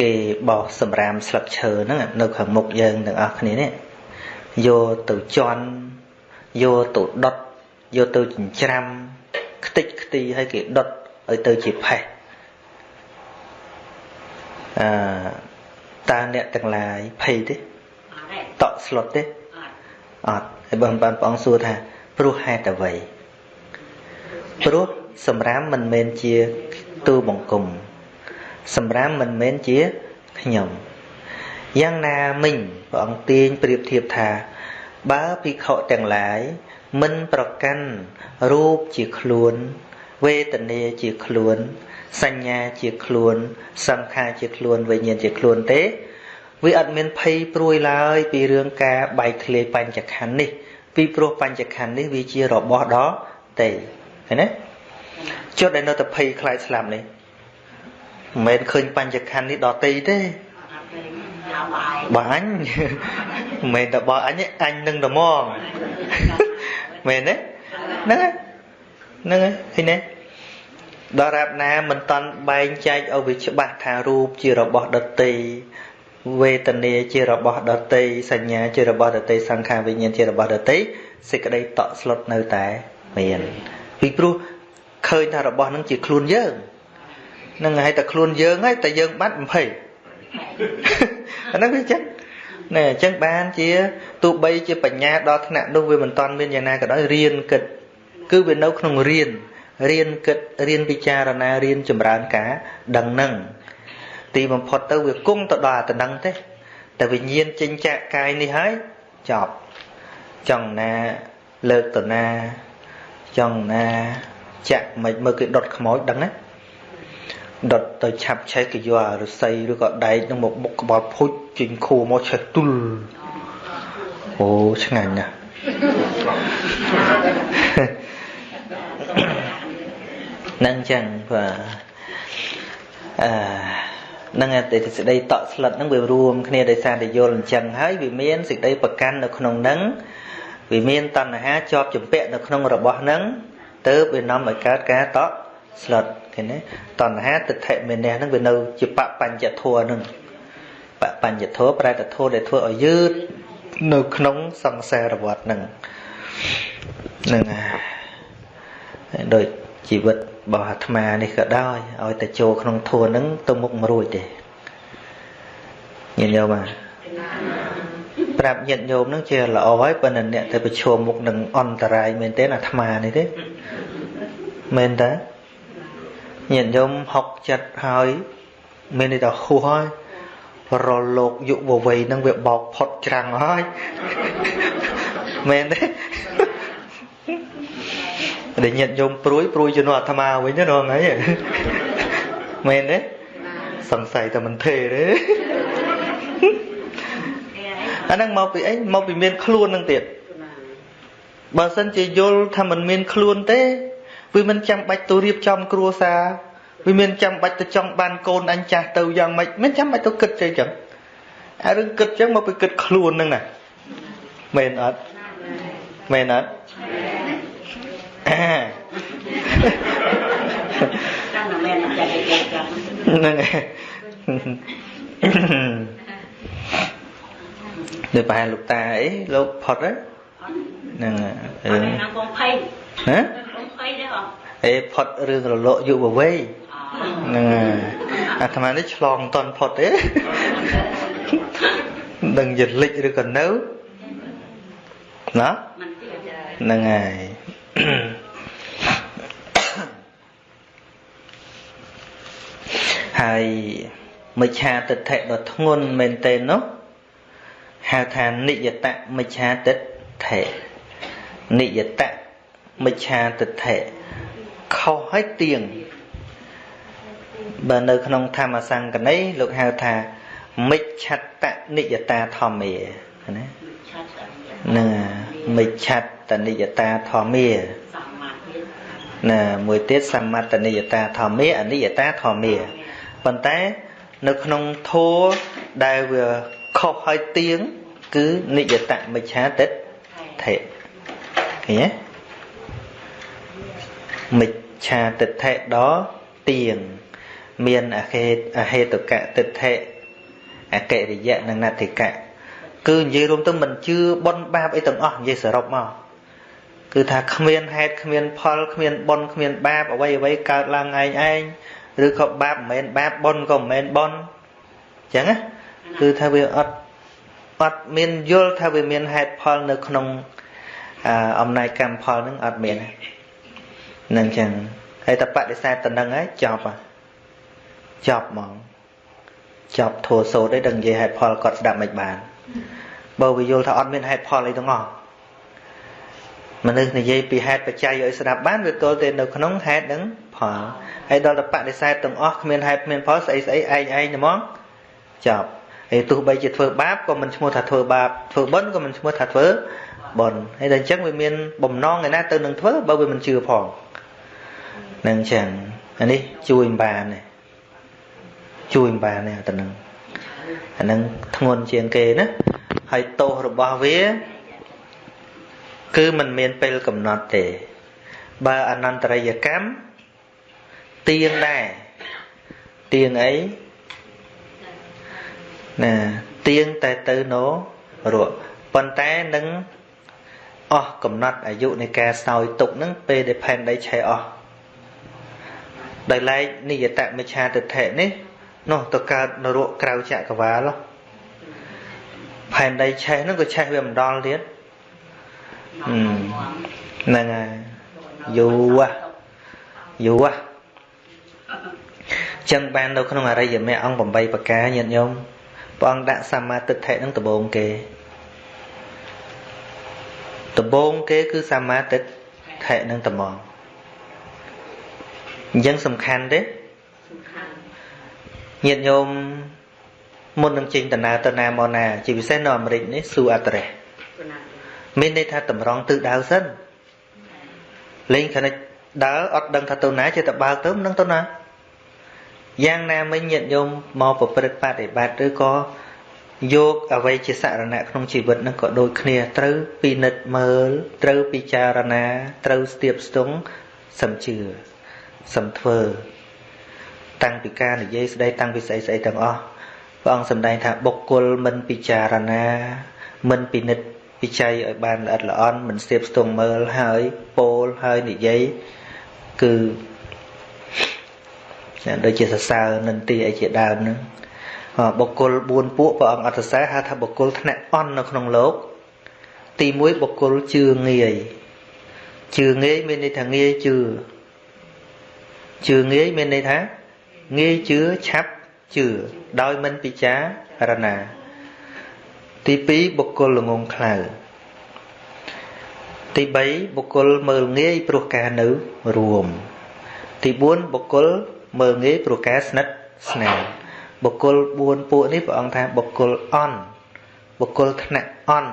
គេបោះសម្រាមស្លឹកឈើហ្នឹងនៅខាងមុខយើងទាំងអស់គ្នានេះយកទៅជន់យកទៅដុត យកទៅចិញ្ច្រាំខ្ទេចខ្ទីឲ្យគេដុតឲ្យទៅជាផេះអឺតើអ្នកទាំងឡាយភ័យទេតក់ស្លុតទេអត់ហើយបងបានព្រះអង្គសួរថាព្រោះហេតុអ្វីព្រោះសម្រាមមិនមែនជាទូបង្គំសម្រាមមិនមែនជាខ្ញុំយ៉ាងណាមិញព្រះអង្គទាញប្រៀបធៀបថា បើភិក្ខុទាំងឡាយមិនប្រកាន់រូបជាខ្លួន វេទនាជាខ្លួន សញ្ញាជាខ្លួន សង្ខារជាខ្លួនវិញ្ញាណជាខ្លួនទេ វាអត់មានភ័យព្រួយឡើយពីរឿងការបែកធ្លាយបញ្ចខណ្ឌនេះ ពីព្រោះបញ្ចខណ្ឌនេះវាជារបស់ដ៏ទេឃើញទេចុះដែលនៅតែភ័យខ្លាចស្លាប់នេះមិនមែនឃើញបញ្ចខណ្ឌនេះដល់ទេទេបាញ់ មិនមែនតែបើអញអញនឹងត្មងមែនទេហ្នឹងហ្នឹងឃើញទេដល់រាបណាមិនតន់បែងចែកឲ្យវាច្បាស់ថារូបជារបស់ដតីវេទនាជារបស់ដតីសញ្ញាជារបស់ដតីសង្ខារវិញ្ញាណជារបស់ដតីសេចក្តីតក់ស្លុតនៅតែមានពីព្រោះឃើញថារបស់នឹងជាខ្លួនយើងនឹងហើយតែខ្លួនយើងហើយតែយើងបាត់20អាហ្នឹងវាចឹង ណែអញ្ចឹងបានជាទោះបីជាបញ្ញាដល់ថ្នាក់នោះវាមិនតាន់មានយ៉ាងណាក៏ដោយរៀនគិត គឺវានៅក្នុងរៀនរៀនគិតរៀនពិចារណារៀនចម្រើនការដឹងនឹងទីបំផុតទៅវាគង់ទៅដល់អាតំណទេតែវិញ្ញាណចិញ្ចាក់កាយនេះហើយចប់ចង់ណាលើកតណាចង់ណាចាក់មិនមើលគេដុតខ្មោចដឹងណា ដុតទៅឆាប់ឆេះគេយកអារស័យឬក៏ដែកនឹងមកបុកក្បាលភុជចេញខួរមកឆេះទុលអូឆ្ងាញ់ណាស់នឹងចឹងបាទអឺនឹងតែសេចក្តីតក់ស្លុតហ្នឹងវារួមគ្នាដោយសារតែយល់អញ្ចឹងហើយវាមានសេចក្តីប្រកាន់នៅក្នុងហ្នឹងវាមានតណ្ហាជាប់ចម្ពាក់នៅក្នុងរបស់ហ្នឹងទៅវានាំឲ្យកើតការតក់ ស្លុតឃើញទេតណ្ហាទិដ្ឋិមេនះហ្នឹងវានៅជាបបញ្ញធัวហ្នឹងបបញ្ញធัวប្រែតធัวដែលធ្វើឲ្យយឺតនៅក្នុងសង្សារវដ្តហ្នឹងហ្នឹងហើយដូចជីវិតរបស់អាត្មានេះក៏ដោយឲ្យតែចូលក្នុងធัวហ្នឹងទៅមុខមិនរួចទេញាតិញោមបាទប្រាប់ញាតិញោមហ្នឹងជាល្អហើយប៉ុន្តែអ្នកទៅប្រឈមមុខនឹងអន្តរាយមែនទេអាត្មានេះទេមែនតា ញាតិញោមហុកចិត្តហើយមានន័យថាហួសហើយរលោកយុវវ័យនឹងវាបោកផុតច្រាំងហើយមែនទេដែលញាតិញោមព្រួយព្រួយជំនួសអាត្មាវិញណាហ្នឹងហើយមែនទេសង្ស័យតែមិនទេទេអាហ្នឹងមកពីអីមកពីមានខ្លួននឹងទៀតបើសិនជាយល់ថាมันមានខ្លួនទេ វាមិនចាំបាច់ទៅរៀបចំគ្រួសារវាមានចាំបាច់ទៅចង់បានកូនអញចាស់ទៅយ៉ាងម៉េចមិនចាំបាច់ទៅគិតចេះចឹងអារឿងគិតចឹងមកពីគិតខ្លួនហ្នឹងណាមែនអត់មែនអត់ហ្នឹងហើយដូចប្រហែលលោកតាអីលោកផុតហ្នឹងរឿងកំ ភៃហ៎កំភៃទេបងអេផុតរឿងរលកយុវវ័យហ្នឹងអាត្មានេះឆ្លងមិនតន់ផុតទេដឹងយលិចឬក៏នៅណាហ្នឹងហើយហើយមិច្ឆាទិដ្ឋិដ៏ធ្ងន់មែនទេនោះហៅថានិយតមិច្ឆាទិដ្ឋិនិយត មិច្ឆាទិដ្ឋិខុសហើយទៀងបើនៅក្នុងធម្មសង្កណីលោកហៅថាមិច្ឆតនិយតាធម្មាណានឹងមិច្ឆតនិយតាធម្មាណាមួយទៀតសមត្តនិយតាធម្មាអនិយតាធម្មាប៉ុន្តែនៅក្នុងធัวដែលវាខុសហើយទៀងគឺនិយតមិច្ឆាទិដ្ឋិឃើញទេ មិច្ឆាទិដ្ឋិដល់ទៀងមានអហេតអហេតុកៈទិដ្ឋិអកិរិយៈនិងណតិកៈគឺនិយាយរួមទៅមិនជឿបនបាបអីទាំងអស់និយាយសរុបមកគឺថាគ្មានហេតុគ្មានផលគ្មានបនគ្មានបាបអ្វីអ្វីកើតឡើងឯងឯងឬក៏បាបមិនមែនបាបបនក៏មិនមែនបនអញ្ចឹងណាគឺថាវាអត់អត់មានយល់ថាវាមានហេតុផលនៅក្នុងអំណាចកម្មផលនឹងអត់មានហ្នឹងចឹងហើយតែបដិសេធតំណឹងហើយចប់ហ่ะចប់ហ្មងចប់ធัวសោតឯងដឹងនិយាយហេតុផលគាត់ស្ដាប់មិនបានបើវាយល់ថាអត់មានហេតុផលអីទាំងអស់មនុស្សនិយាយពីហេតុបច្ច័យឲ្យស្ដាប់បានវាទល់តែនៅក្នុងហេតុនឹងផលហើយដល់តែបដិសេធទាំងអស់គ្មានហេតុគ្មានផលស្អីស្អីឯងឯងហ្មងចប់ហើយទោះបីជាធ្វើបាបក៏មិនឈ្មោះថាធ្វើបាបធ្វើបុណ្យក៏មិនឈ្មោះថាធ្វើបុណ្យហើយដល់អញ្ចឹងវាមានបំណងឯណាទៅនឹងធ្វើបើវាមិនជឿផង នឹងអញ្ចឹងអានេះជួយមិនបានទេជួយមិនបានទេអាទៅនឹងអានឹងធ្ងន់ជាងគេណាហើយទោសរបស់វា គឺมันមានពេលកំណត់ទេ បើអនន្តរិយកម្មទៀងដែរទៀងអីណាទៀងតែទៅណោរកប៉ុន្តែនឹងអស់កំណត់អាយុនៃការសោយទុកនឹងពេលដែលផែនដីឆេះអស់ ដោយឡែកនិយតមិច្ឆាទិដ្ឋិនេះនោះទៅកើតនរកក្រៅចក្រវាលផែនដីឆេះហ្នឹងក៏ឆេះវាមិនដល់ទៀតហ្នឹងហើយយូរយូរចឹងបាននៅក្នុងអរិយមគ្គអង្គ8ប្រការញាតិញោមព្រះអង្គដាក់សមាទិដ្ឋិនឹងដំបូងគេដំបូងគេគឺសមាទិដ្ឋិនឹងត្មង អញ្ចឹងសំខាន់ទេញាតិញោមមុននឹងចេញដំណើរទៅណាមកណា ជាពិសេសនៅអាមេរិកនេះស៊ូអត្រេសមានន័យថាតម្រង់ទិសដៅសិនលេងខនិចដើរអត់ដឹងថាទៅណាចេះតែបើកទៅមិនដឹងទៅណាយ៉ាងណាមិញញាតិញោមមកប្រព្រឹត្តបដិបត្តិឬក៏យកអ្វីជាសរណៈក្នុងជីវិតនឹងក៏ដូចគ្នាត្រូវពិនិត្យមើលត្រូវពិចារណាត្រូវស្ទាបស្ទង់សំជឿ សំធ្វើ តាំងពីការនិយាយស្ដីតាំងពីស្អីស្អីទាំងអស់ព្រះអង្គសម្ដែងថាបុគ្គលមិនពិចារណា មិនពិនិត្យពិច័យឲ្យបានល្អិតល្អន់មិនស្ទាបស្ទង់មើលហើយពោលហើយនិយាយគឺដូចជាសរសើរនិន្ទាអីជាដើមហ្នឹងបុគ្គល4ពួកព្រះអង្គអត្តសរហៅថាបុគ្គលថ្នាក់អន់នៅក្នុងលោក ទី1បុគ្គលជឿងាយជឿងាយមានន័យថាងាយជឿ ជឿងាយមានន័យថាងាយជឿឆាប់ជឿដោយមិនពិចារណា ទី2បុគ្គលល្ងងខ្លៅទី3បុគ្គលមើលងាយព្រោះការនៅរួម ទី4បុគ្គលមើលងាយព្រោះការស្និទ្ធស្នាលបុគ្គល4ពួកនេះព្រះអង្គថាបុគ្គលអន់បុគ្គលថ្នាក់អន់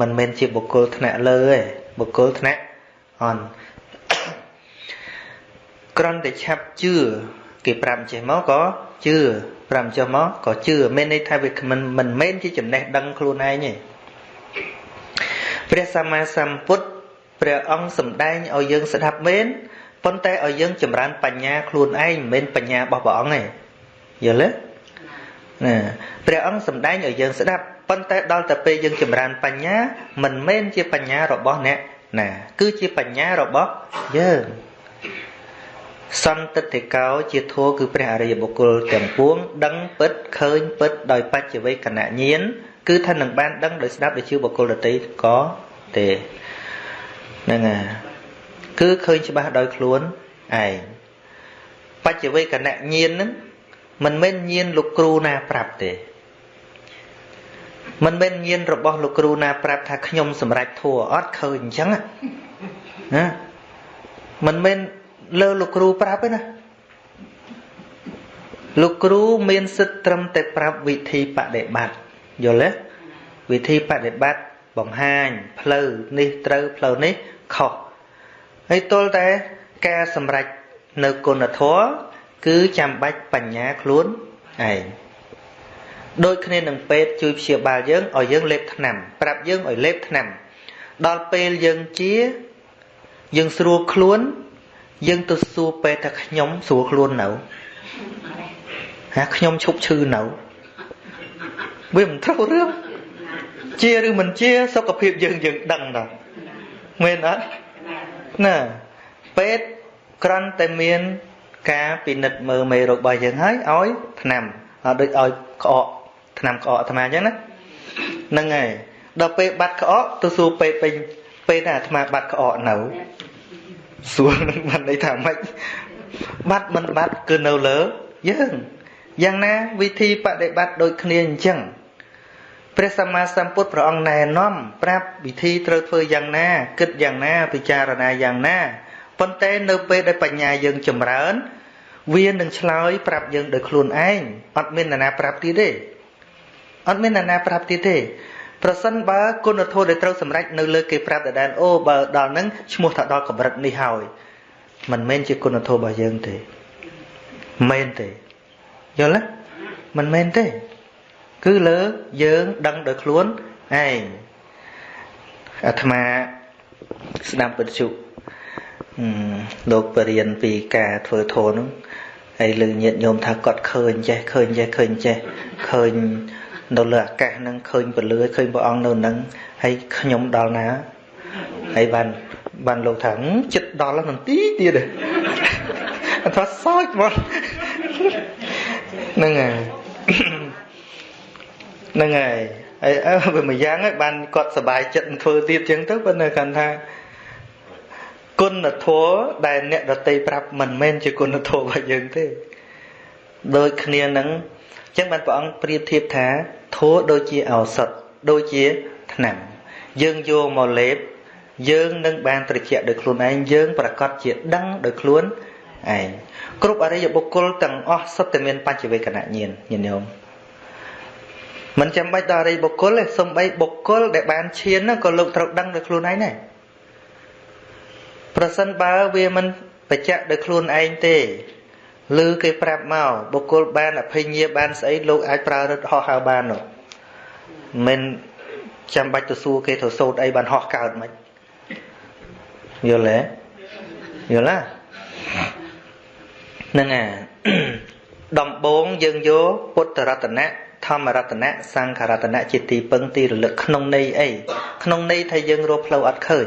មិនមែនជាបុគ្គលថ្នាក់លើទេបុគ្គលថ្នាក់អន់ ក្រំតែឆាប់ជឿគេប្រាប់ចេះមកក៏ជឿប្រាប់ចុះមកក៏ជឿមានន័យថាវាមិនមិនមែនជាចំណេះដឹងខ្លួនឯងទេព្រះសម្មាសម្ពុទ្ធព្រះអង្គសម្ដែងឲ្យយើងស្ដាប់មែនប៉ុន្តែឲ្យយើងចម្រើនបញ្ញាខ្លួនឯងមិនមែនបញ្ញារបស់ព្រះអង្គទេយល់ទេណាព្រះអង្គសម្ដែងឲ្យយើងស្ដាប់ប៉ុន្តែដល់តែពេលយើងចម្រើនបញ្ញាមិនមែនជាបញ្ញារបស់អ្នកណាគឺជាបញ្ញារបស់យើង សន្តិតិកោជាធัวគឺព្រះអរិយបុគ្គលទាំងពួង ដឹងពិតឃើញពិតដោយបច្ចវេកណញាណគឺថានឹងបានដឹងដោយស្ដាប់ដោយជឿបុគ្គលដទៃក៏ទេហ្នឹងហើយគឺឃើញច្បាស់ដោយខ្លួនឯងបច្ចវេកណញាណហ្នឹងមិនមែនញាណលោកគ្រូណាប្រាប់ទេមិនមែនញាណរបស់លោកគ្រូណាប្រាប់ថាខ្ញុំសម្រេចធัวអត់ឃើញអញ្ចឹងណាមិនមែន លើលោកគ្រូប្រាប់ទេណាលោកគ្រូមានសិទ្ធិត្រឹមតែប្រាប់វិធីបដិបត្តិយល់ទេវិធីបដិបត្តិបង្ហាញផ្លូវនេះត្រូវផ្លូវនេះខុសហើយទល់តែការសម្រេចនៅគុណធម៌គឺចាំបាច់បញ្ញាខ្លួនឯងដូចគ្នានឹងពេទ្យជួយព្យាបាលយើងឲ្យយើងលេបថ្នាំ ប្រាប់យើងឲ្យលេបថ្នាំ ដល់ពេលយើងជាយើងស្រួលខ្លួន យើងទៅសួរពេទ្យថាខ្ញុំស្រួលខ្លួននៅហាខ្ញុំឈប់ឈឺនៅវាមិនត្រូវរឿងជាឬមិនជាសុខភាពយើងយើងដឹងដល់មែនអត់ណាពេទ្យក្រាន់តែមានការពិនិត្យមើលមេរោគរបស់យើងហើយឲ្យថ្នាំឲ្យដូចឲ្យក្អកថ្នាំក្អកអាត្មាអញ្ចឹងណាហ្នឹងហើយដល់ពេលបាត់ក្អកទៅសួរពេទ្យពេញពេទ្យថាអាត្មាបាត់ក្អកនៅ សួរនឹងបានន័យថាម៉េចបាត់មិនបាត់គឺនៅលើយើងយ៉ាងណាវិធីបដិបត្តិដូចគ្នាអញ្ចឹងព្រះសម្មាសម្ពុទ្ធព្រះអង្គណែនាំប្រាប់វិធីត្រូវធ្វើយ៉ាងណា គិតយ៉ាងណាពិចារណាយ៉ាងណាប៉ុន្តែនៅពេលដែលបញ្ញាយើងចម្រើន វានឹងឆ្លើយប្រាប់យើងដោយខ្លួនឯងអត់មាននរណាប្រាប់ទៀតទេអត់មាននរណាប្រាប់ទៀតទេ ប្រសិនបើគុណធម៌ដែលត្រូវសម្រេចនៅលើគេប្រាប់ដដែលអូបើដល់ហ្នឹងឈ្មោះថាដល់កម្រិតនេះហើយមិនមែនជាគុណធម៌របស់យើងទេមែនទេយល់ទេមិនមែនទេ គឺលើយើងដឹងដោយខ្លួនឯងអាត្មាស្ដាប់វិទ្យុលោកបរៀនពីការធ្វើធម៌នោះហើយលើញាតញោមថាគាត់ឃើញចេះឃើញចេះឃើញចេះឃើញ នៅលើអាកាសហ្នឹងឃើញពលឺឃើញព្រះអង្គនៅហ្នឹងហើយខ្ញុំដល់ណាហើយបានបានលោកថាចិត្តដល់ហ្នឹងទីទៀតអត់ថាសោចមក ហ្នឹងហើយហ្នឹងហើយអីអើវាមួយយ៉ាងហើយបានគាត់សบายចិត្តធ្វើទៀតចឹងទៅប៉ុន្តែគាត់ថាគុណធម៌ដែលអ្នកដតីប្រាប់មិនមែនជាគុណធម៌របស់យើងទេដូចគ្នានឹង ចឹងបានព្រះអង្គប្រៀបធៀបថាធម៌ដូចជាឱសថដូចជាថ្នាំយើងយកមកលេបយើងនឹងបានត្រជាក់ដោយខ្លួនឯងយើងប្រកាសជាដឹងដោយខ្លួនឯងគ្រប់អរិយបុគ្គលទាំងអស់សុទ្ធតែមានបច្ចវេកណញ្ញាណញាតិញោមមិនចាំបាច់ដល់អរិយបុគ្គលទេសំបីបុគ្គលដែលបានឈានក៏លោកត្រូវដឹងដោយខ្លួនឯងដែរប្រសិនបើវាមិនបច្ចៈដោយខ្លួនឯងទេ ឬគេប្រាប់មកបុគ្គលបានអភិញ្ញាបានស្អីលោកអាចប្រើរឹតហោះហើរបាននោះមិនចាំបាច់ទៅសួរគេទៅសោតអីបានហោះកើតមិនយល់ទេយល់ទេហ្នឹងអាដំបងយើងយកពុទ្ធរតនៈធម្មរតនៈសង្ឃរតនៈជាទីពឹងទីរលឹកក្នុងន័យអីក្នុងន័យថាយើងរកផ្លូវអត់ឃើញ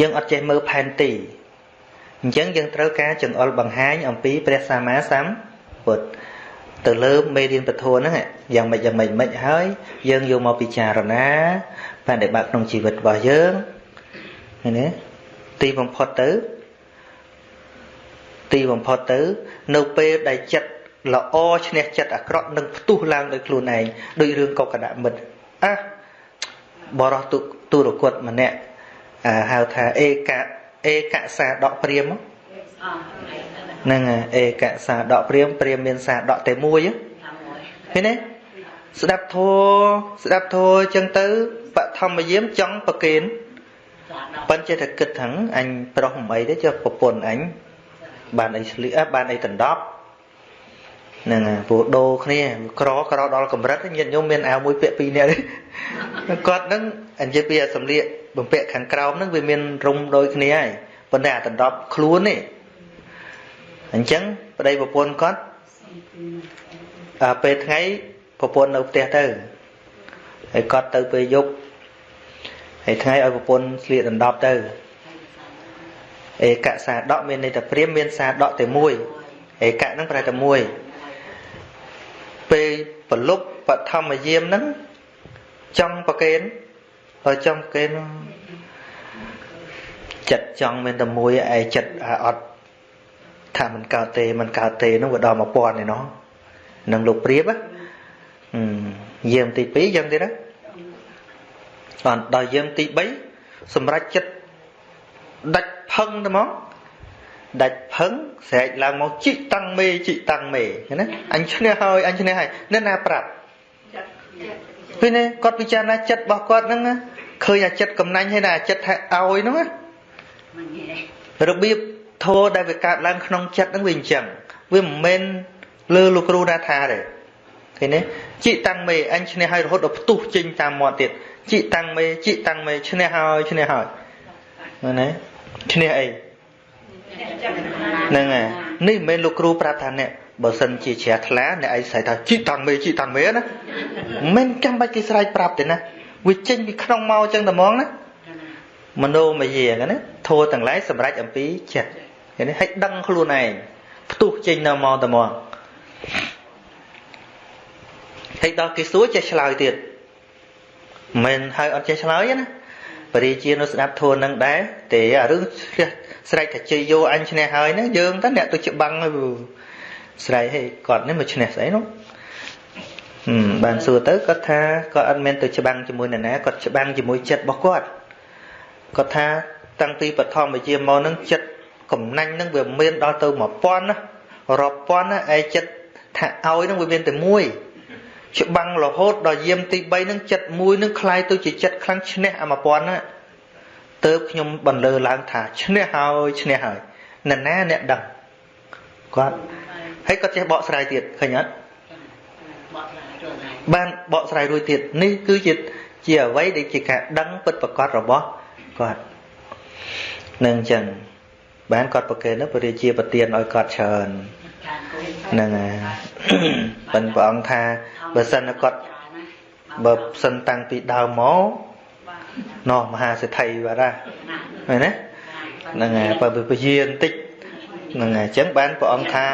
យើងអត់ចេះមើលផែនទី អញ្ចឹងយើងត្រូវការចង្អុលបង្ហាញអំពីព្រះសម្មាសម្ពុទ្ធទៅលើមេរៀនពធហ្នឹងយ៉ាងម៉េចយ៉ាងម៉េចម៉េចហើយ យើងយកមកពិចារណាបដិបត្តិក្នុងជីវិតរបស់យើងឃើញទេទីបំផុតទៅ ទីបំផុតទៅ នៅពេលដែលចិត្តល្អឈ្នះចិត្តអាក្រក់នឹងផ្ទុះឡើងដោយខ្លួនឯងដោយរឿងកុកកដមិត្តអះបរោះទុទុរគតម្នាក់ហៅថាអេក អេកសាដកព្រាមហ្នឹងអេកសាដកព្រាមព្រាមមានសាដកតែមួយឃើញទេស្ដាប់ធัวស្ដាប់ធัวអញ្ចឹងទៅបឋមយាមចង់ប្រកេនប៉ិនចេះតែគិតថាអញប្រុសមិនអីទេចុះប្រពន្ធអញបានអីស្លៀកបានអីដណ្ដប់ ហ្នឹងពូដូគ្នាក្រក្រដល់កម្រិតញាតិញោមមានអាវមួយពាក់ពីរនាក់គាត់ហ្នឹងអញ្ចឹងពីសម្លៀកបំពាក់ខាងក្រោមហ្នឹងវាមានរុំដូចគ្នាហើយប៉ុន្តែអាដណ្ដប់ខ្លួននេះអញ្ចឹងប្តីប្រពន្ធគាត់អាពេលថ្ងៃប្រពន្ធនៅផ្ទះទៅហើយគាត់ទៅពេលយប់ហើយថ្ងៃឲ្យប្រពន្ធស្លៀកដណ្ដប់ទៅឯកសាដកមានន័យថាព្រាមមានសាដកតែមួយឯកហ្នឹងប្រែតែមួយពេល ប្រលប់បឋមយាមហ្នឹងចង់ប្រកេនបើចង់ប្រកេនចិត្តចង់មានតែមួយឯចិត្តអត់ថាមិនកើតទេមិនកើតទេហ្នឹងវាដល់1000ឯណោះនឹងលោកព្រាបយាមទី2យ៉ាងទៀតណាអត់ដល់យាមទី3សម្រាប់ចិត្តដាច់ផឹងទៅមក ដាច់ផឹងស្រែកឡើងមកជីកតាំងមេជីកតាំងមេណាអញឈ្នះហើយអញឈ្នះហើយនៅណាប្រាប់ពេលនេះគាត់ពិចារណាចិត្តរបស់គាត់ហ្នឹងឃើញអាចិត្តកំណាញ់ហើយណាចិត្តថាឲ្យហ្នឹងរបៀបធោដែលវាកើតឡើងក្នុងចិត្តហ្នឹងវាអញ្ចឹងវាមិនមែនលើលោកគ្រូណាថាទេឃើញទេជីកតាំងមេអញឈ្នះហើយរហូតដល់ផ្ទុះចេញតាមមាត់ទៀតជីកតាំងមេជីកតាំងមេឈ្នះហើយឈ្នះហើយណាឈ្នះអី ហ្នឹងហើយនេះមិនមែនលោកគ្រូប្រាប់ថាអ្នកបើសិនជាជ្រះថ្លាអ្នកឯងស្រែកថាជីតាំងមេជីតាំងមេណាមិនចាំបាច់គេស្រែកប្រាប់ទេណាវាចេញពីក្នុងមកអញ្ចឹងតែហ្មងណាមโนមយាណាធោះទាំងឡាយសម្រាប់អំពីចិត្តឃើញឲ្យដឹងខ្លួនឯងផ្ទុះចេញនៅមកតែហ្មងហើយដល់គេសួរចេះឆ្លើយទៀតមិនហើយអត់ចេះឆ្លើយណាបរិជានៅស្ដាប់ធួរនឹងដែរទេអារឿងឆ្លៀស រែកថាជ័យយោអញឈ្នះហើយហ្នឹងយើងទៅអ្នកទៅច្បាំងហើយស្រែកហេគាត់នេះមកឈ្នះស្អីនោះបានសួរទៅគាត់ថាគាត់អត់មែនទៅច្បាំងជាមួយនរណាគាត់ច្បាំងជាមួយចិត្តរបស់គាត់គាត់ថាតាំងពីបឋមវិជាមកហ្នឹងចិត្តកំណាញ់ហ្នឹងវាមានដល់ទៅ1000ណារាប់ពាន់ណាឯចិត្តថាឲ្យហ្នឹងវាមានតែមួយច្បាំងរហូតដល់យាមទី3នឹងចិត្តមួយនឹងคล้ายទៅជាចិត្តខ្លាំងឈ្នះអា1000ណា ទៅខ្ញុំបន្លឺឡើងថាឈ្នះហើយឈ្នះហើយនរណាអ្នកដឹងគាត់ហើយគាត់ចេះបកស្រាយទៀតឃើញអត់បានបកស្រាយរួចទៀតនេះគឺជាជាអ្វីដែលជាការដឹងពិតប្រកបរបស់គាត់នឹងអញ្ចឹងបានគាត់ប្រកេនទៅពរាជាប្រទានឲ្យគាត់ច្រើនហ្នឹងហើយប៉ុន្តែព្រះអង្គថាបើសិនគាត់បើសិនតាំងពីដើមមក ណោះមហាសេដ្ឋីបាទណាមែនទេហ្នឹងហើយបើពជាបន្តិចហ្នឹងហើយអញ្ចឹងបានព្រះអង្គថា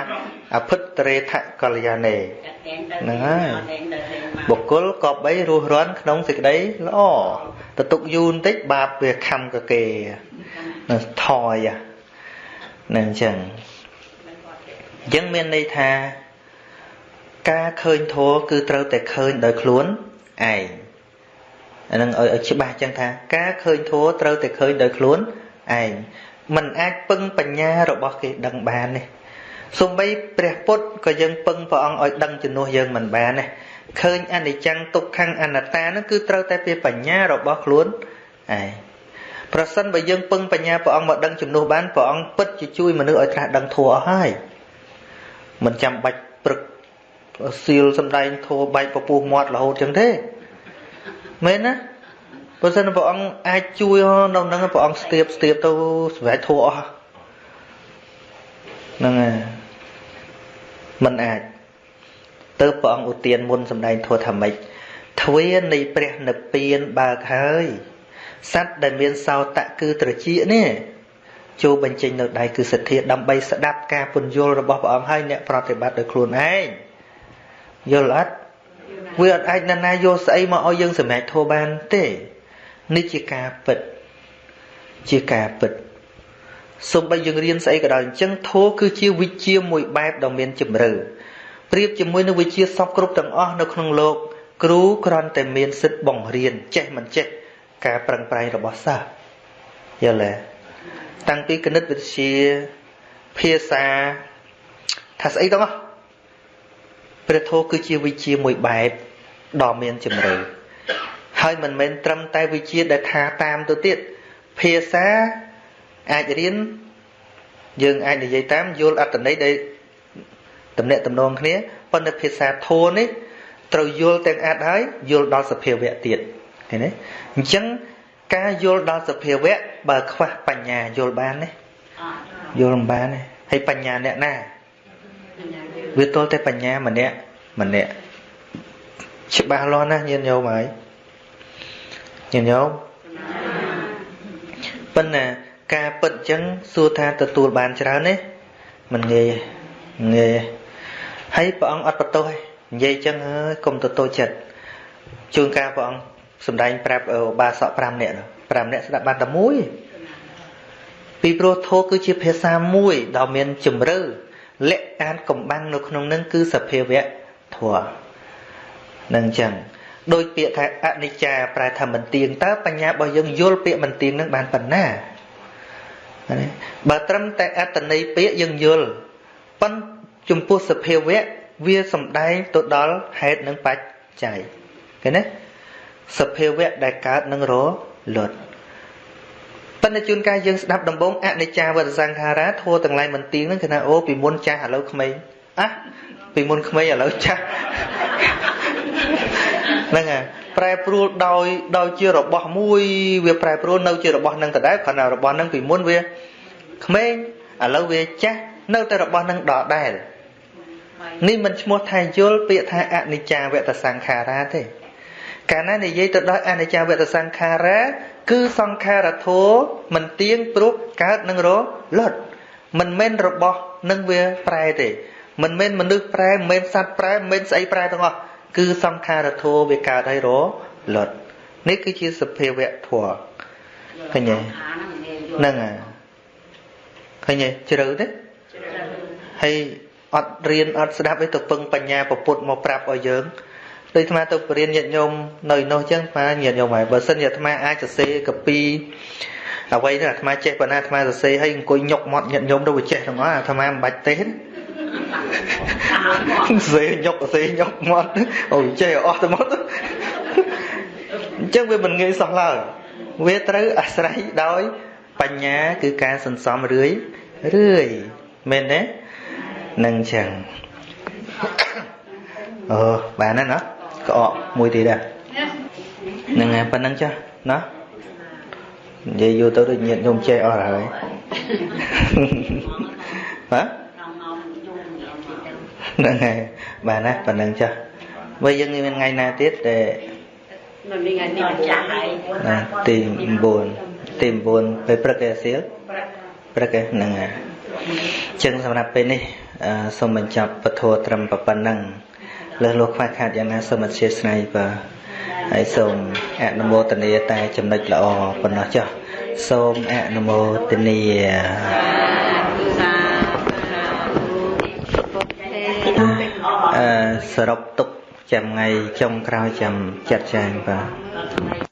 អភិតរេថកល្យាណេហ្នឹងហើយបុគ្គលក៏បីរស់រាន់ក្នុងសេចក្តីល្អទៅទុកយូរបន្តិចបាបវាខំកគេនឹងថយហ្នឹងអញ្ចឹងអញ្ចឹងមានន័យថា ការឃើញធัวគឺត្រូវតែឃើញដោយខ្លួនឯង អានឹងឲ្យច្បាស់ចឹងថា ការឃើញធัวត្រូវតែឃើញដោយខ្លួនឯងมันអាចពឹងបញ្ញារបស់គេដឹងបាននេះសំបីព្រះពុទ្ធក៏យើងពឹងព្រះអង្គឲ្យដឹងជំនួសយើងមិនបានទេឃើញអនិច្ចំទុក្ខំអនត្តានោះគឺត្រូវតែពីបញ្ញារបស់ខ្លួនឯងប្រសិនបើយើងពឹងបញ្ញាព្រះអង្គមកដឹងជំនួសបានព្រះអង្គពិតជាជួយមនុស្សឲ្យត្រាស់ដឹងធัวអស់ហើយមិនចាំបាច់ព្រឹកសៀលសំដែងធัวបែកពពុះមាត់រហូតចឹងទេ មែនណាបើសិនព្រះអង្គអាចជួយនៅនឹងព្រះអង្គស្ទាបស្ទាបទៅសម្រាប់ធัวអស់ហ្នឹងហើយមិនអាចទៅព្រះអង្គឧទានមុនសម្ដែងធัวថាម៉េចទ្វារនៃព្រះនិព្វានបើកហើយសត្វដែលមានសោតៈគឺត្រចៀកនេះចូលបញ្ចេញនៅដៃគឺសទ្ធាដើម្បីស្ដាប់ការពន្យល់របស់ព្រះអង្គហើយអ្នកប្រតិបត្តិដោយខ្លួនឯងយល់អត់ វាអត់អាចណានាយកស្អីមកឲ្យយើងសម្រេចធោះបានទេនេះជាការពិតជាការពិតសូម្បីយើងរៀនស្អីក៏ដោយអញ្ចឹងធោះគឺជាវិជ្ជាមួយបែបដ៏មានជម្រៅប្រៀបជាមួយនឹងវិជ្ជាសពគ្រប់ទាំងអស់នៅក្នុងលោក គ្រូគ្រាន់តែមានសិទ្ធិបង្រៀនចេះមិនចេះការប្រឹងប្រែងរបស់សិស្សយល់ទេតាំងពីគណិតវិទ្យាភាសាថាស្អីទាំងអស់ ព្រះធម៌គឺជាវិជ្ជាមួយបែបដ៏មានជំរឿហើយមិនមែនត្រឹមតែវិជ្ជាដែលថាតាមទៅទៀតភាសាអាចរៀនយើងអាចនិយាយតាមយល់អត្តន័យដែលតំណាក់តំណងគ្នាប៉ុន្តែភាសាធម៌នេះត្រូវយល់ទាំងអាចហើយយល់ដល់សភាវៈទៀតឃើញទេអញ្ចឹងការយល់ដល់សភាវៈបើខ្វះបញ្ញាយល់បានទេយល់មិនបានទេហើយបញ្ញាអ្នកណា វាទល់តែបញ្ញាម្នាក់ម្នាក់ច្បាស់លាស់ណាស់ញាតិញោមហើយញាតិញោមប៉ុន្តែការពិតអញ្ចឹងសួរថាទទួលបានច្រើនទេមិនងាយងាយហើយព្រះអង្គអត់បន្ទោសទេនិយាយអញ្ចឹងហើយកុំទៅតូចចិត្តជួនកាលព្រះអង្គសម្ដែងប្រាប់បាសក5នាក់5នាក់ស្ដាប់បានតែមួយពីព្រោះធម៌គឺជាភាសាមួយដ៏មានជំរឿ លក្ខអានកំបាំងនៅក្នុងនឹងគឺសភាវៈធម៌នឹងចឹងដោយពាក្យថាអនិច្ចាប្រែថាមិនទៀងតើបញ្ញារបស់យើងយល់ពាក្យមិនទៀងនឹងបានប៉ុណ្ណាបើត្រឹមតែអត្តន័យពាក្យយើងយល់ប៉ុន្តែចំពោះសភាវៈវាសំដែងទៅដល់ហេតុនិងបច្ច័យឃើញទេសភាវៈដែលកើតនឹងរលត់ ប៉ុន្តែជួនកាលយើងស្ដាប់ដំបងអនិច្ចាវតសង្ខារាធัวទាំងឡាយមិនទៀងហ្នឹងគឺថាអូពីមុនចាស់ឥឡូវក្មេងអះពីមុនក្មេងឥឡូវចាស់ហ្នឹងហើយប្រែប្រួលដោយដោយជារបស់មួយវាប្រែប្រួលនៅជារបស់នឹងដដែលគ្រាន់តែរបស់នឹងពីមុនវាក្មេងឥឡូវវាចាស់នៅតែរបស់នឹងដដែលនេះមិនឈ្មោះថាយល់ពាក្យថាអនិច្ចាវតសង្ខារាទេកាលណានិយាយទៅដល់អនិច្ចាវតសង្ខារា គឺសង្ខារធោមិនទៀងព្រោះកើតនឹងរលត់មិនមែនរបស់នឹងវាប្រែទេ មិនមែនមនុស្សប្រែមិនមែនសត្វប្រែមិនមែនស្អីប្រែទាំងអស់គឺសង្ខារធោវាកើតឲ្យរលត់នេះគឺជាសភាវៈធម៌ឃើញទេហ្នឹងហើយឃើញទេជ្រៅទេហើយអត់រៀនអត់ស្ដាប់ឯទៅពឹងបញ្ញាពពុតមកប្រាប់ឲ្យយើង ដូចអាត្មាទៅបរៀនញាតិញោមនៅនោះចឹងអាត្មាញាតិញោមហើយបើសិនជាអាត្មាអាចសរសេរកាពីអ្វីទៅអាត្មាចេះប៉ុណ្ណាអាត្មាសរសេរឲ្យអង្គុយញុកមាត់ញាតិញោមទៅវាចេះទាំងអស់អាត្មាមិនបាច់ទេសសេញុកសេញុកមាត់អូចេះអស់ទៅមកអញ្ចឹងវាមិនងាយសោះឡើយវាត្រូវអាស្រ័យដោយ បញ្ញាគឺការសន្សំរឿយរឿយមែនទេនឹងចឹងអឺបានហើយណា ក្អកមួយទៀតដែរហ្នឹងហើយប៉ុណ្្នឹងចាស់ណានិយាយយូរទៅដូចញាតញោមចេះអស់ហើយបាទហ្នឹងហើយបានណាប៉ុណ្្នឹងចាស់បើយើងមានថ្ងៃណាទៀតដែលនៅនេះថ្ងៃនេះចាស់ហើយណាទី9ទី9ពេលព្រឹកឯសៀលព្រឹកឯហ្នឹងហើយចឹងសម្រាប់ពេលនេះអឺសូមបញ្ចប់ពធត្រឹមប៉ុណ្ណឹង លើសលោកខ្វះខាតយ៉ាងណាសូមអធិស្ឋានបាទហើយសូមអនុមោទនាតែចំណុចល្អប៉ុណ្ណោះចុះសូមអនុមោទនាអឺសរុបទុកចាំថ្ងៃចុងក្រោយចាំចាត់ចែងបាទ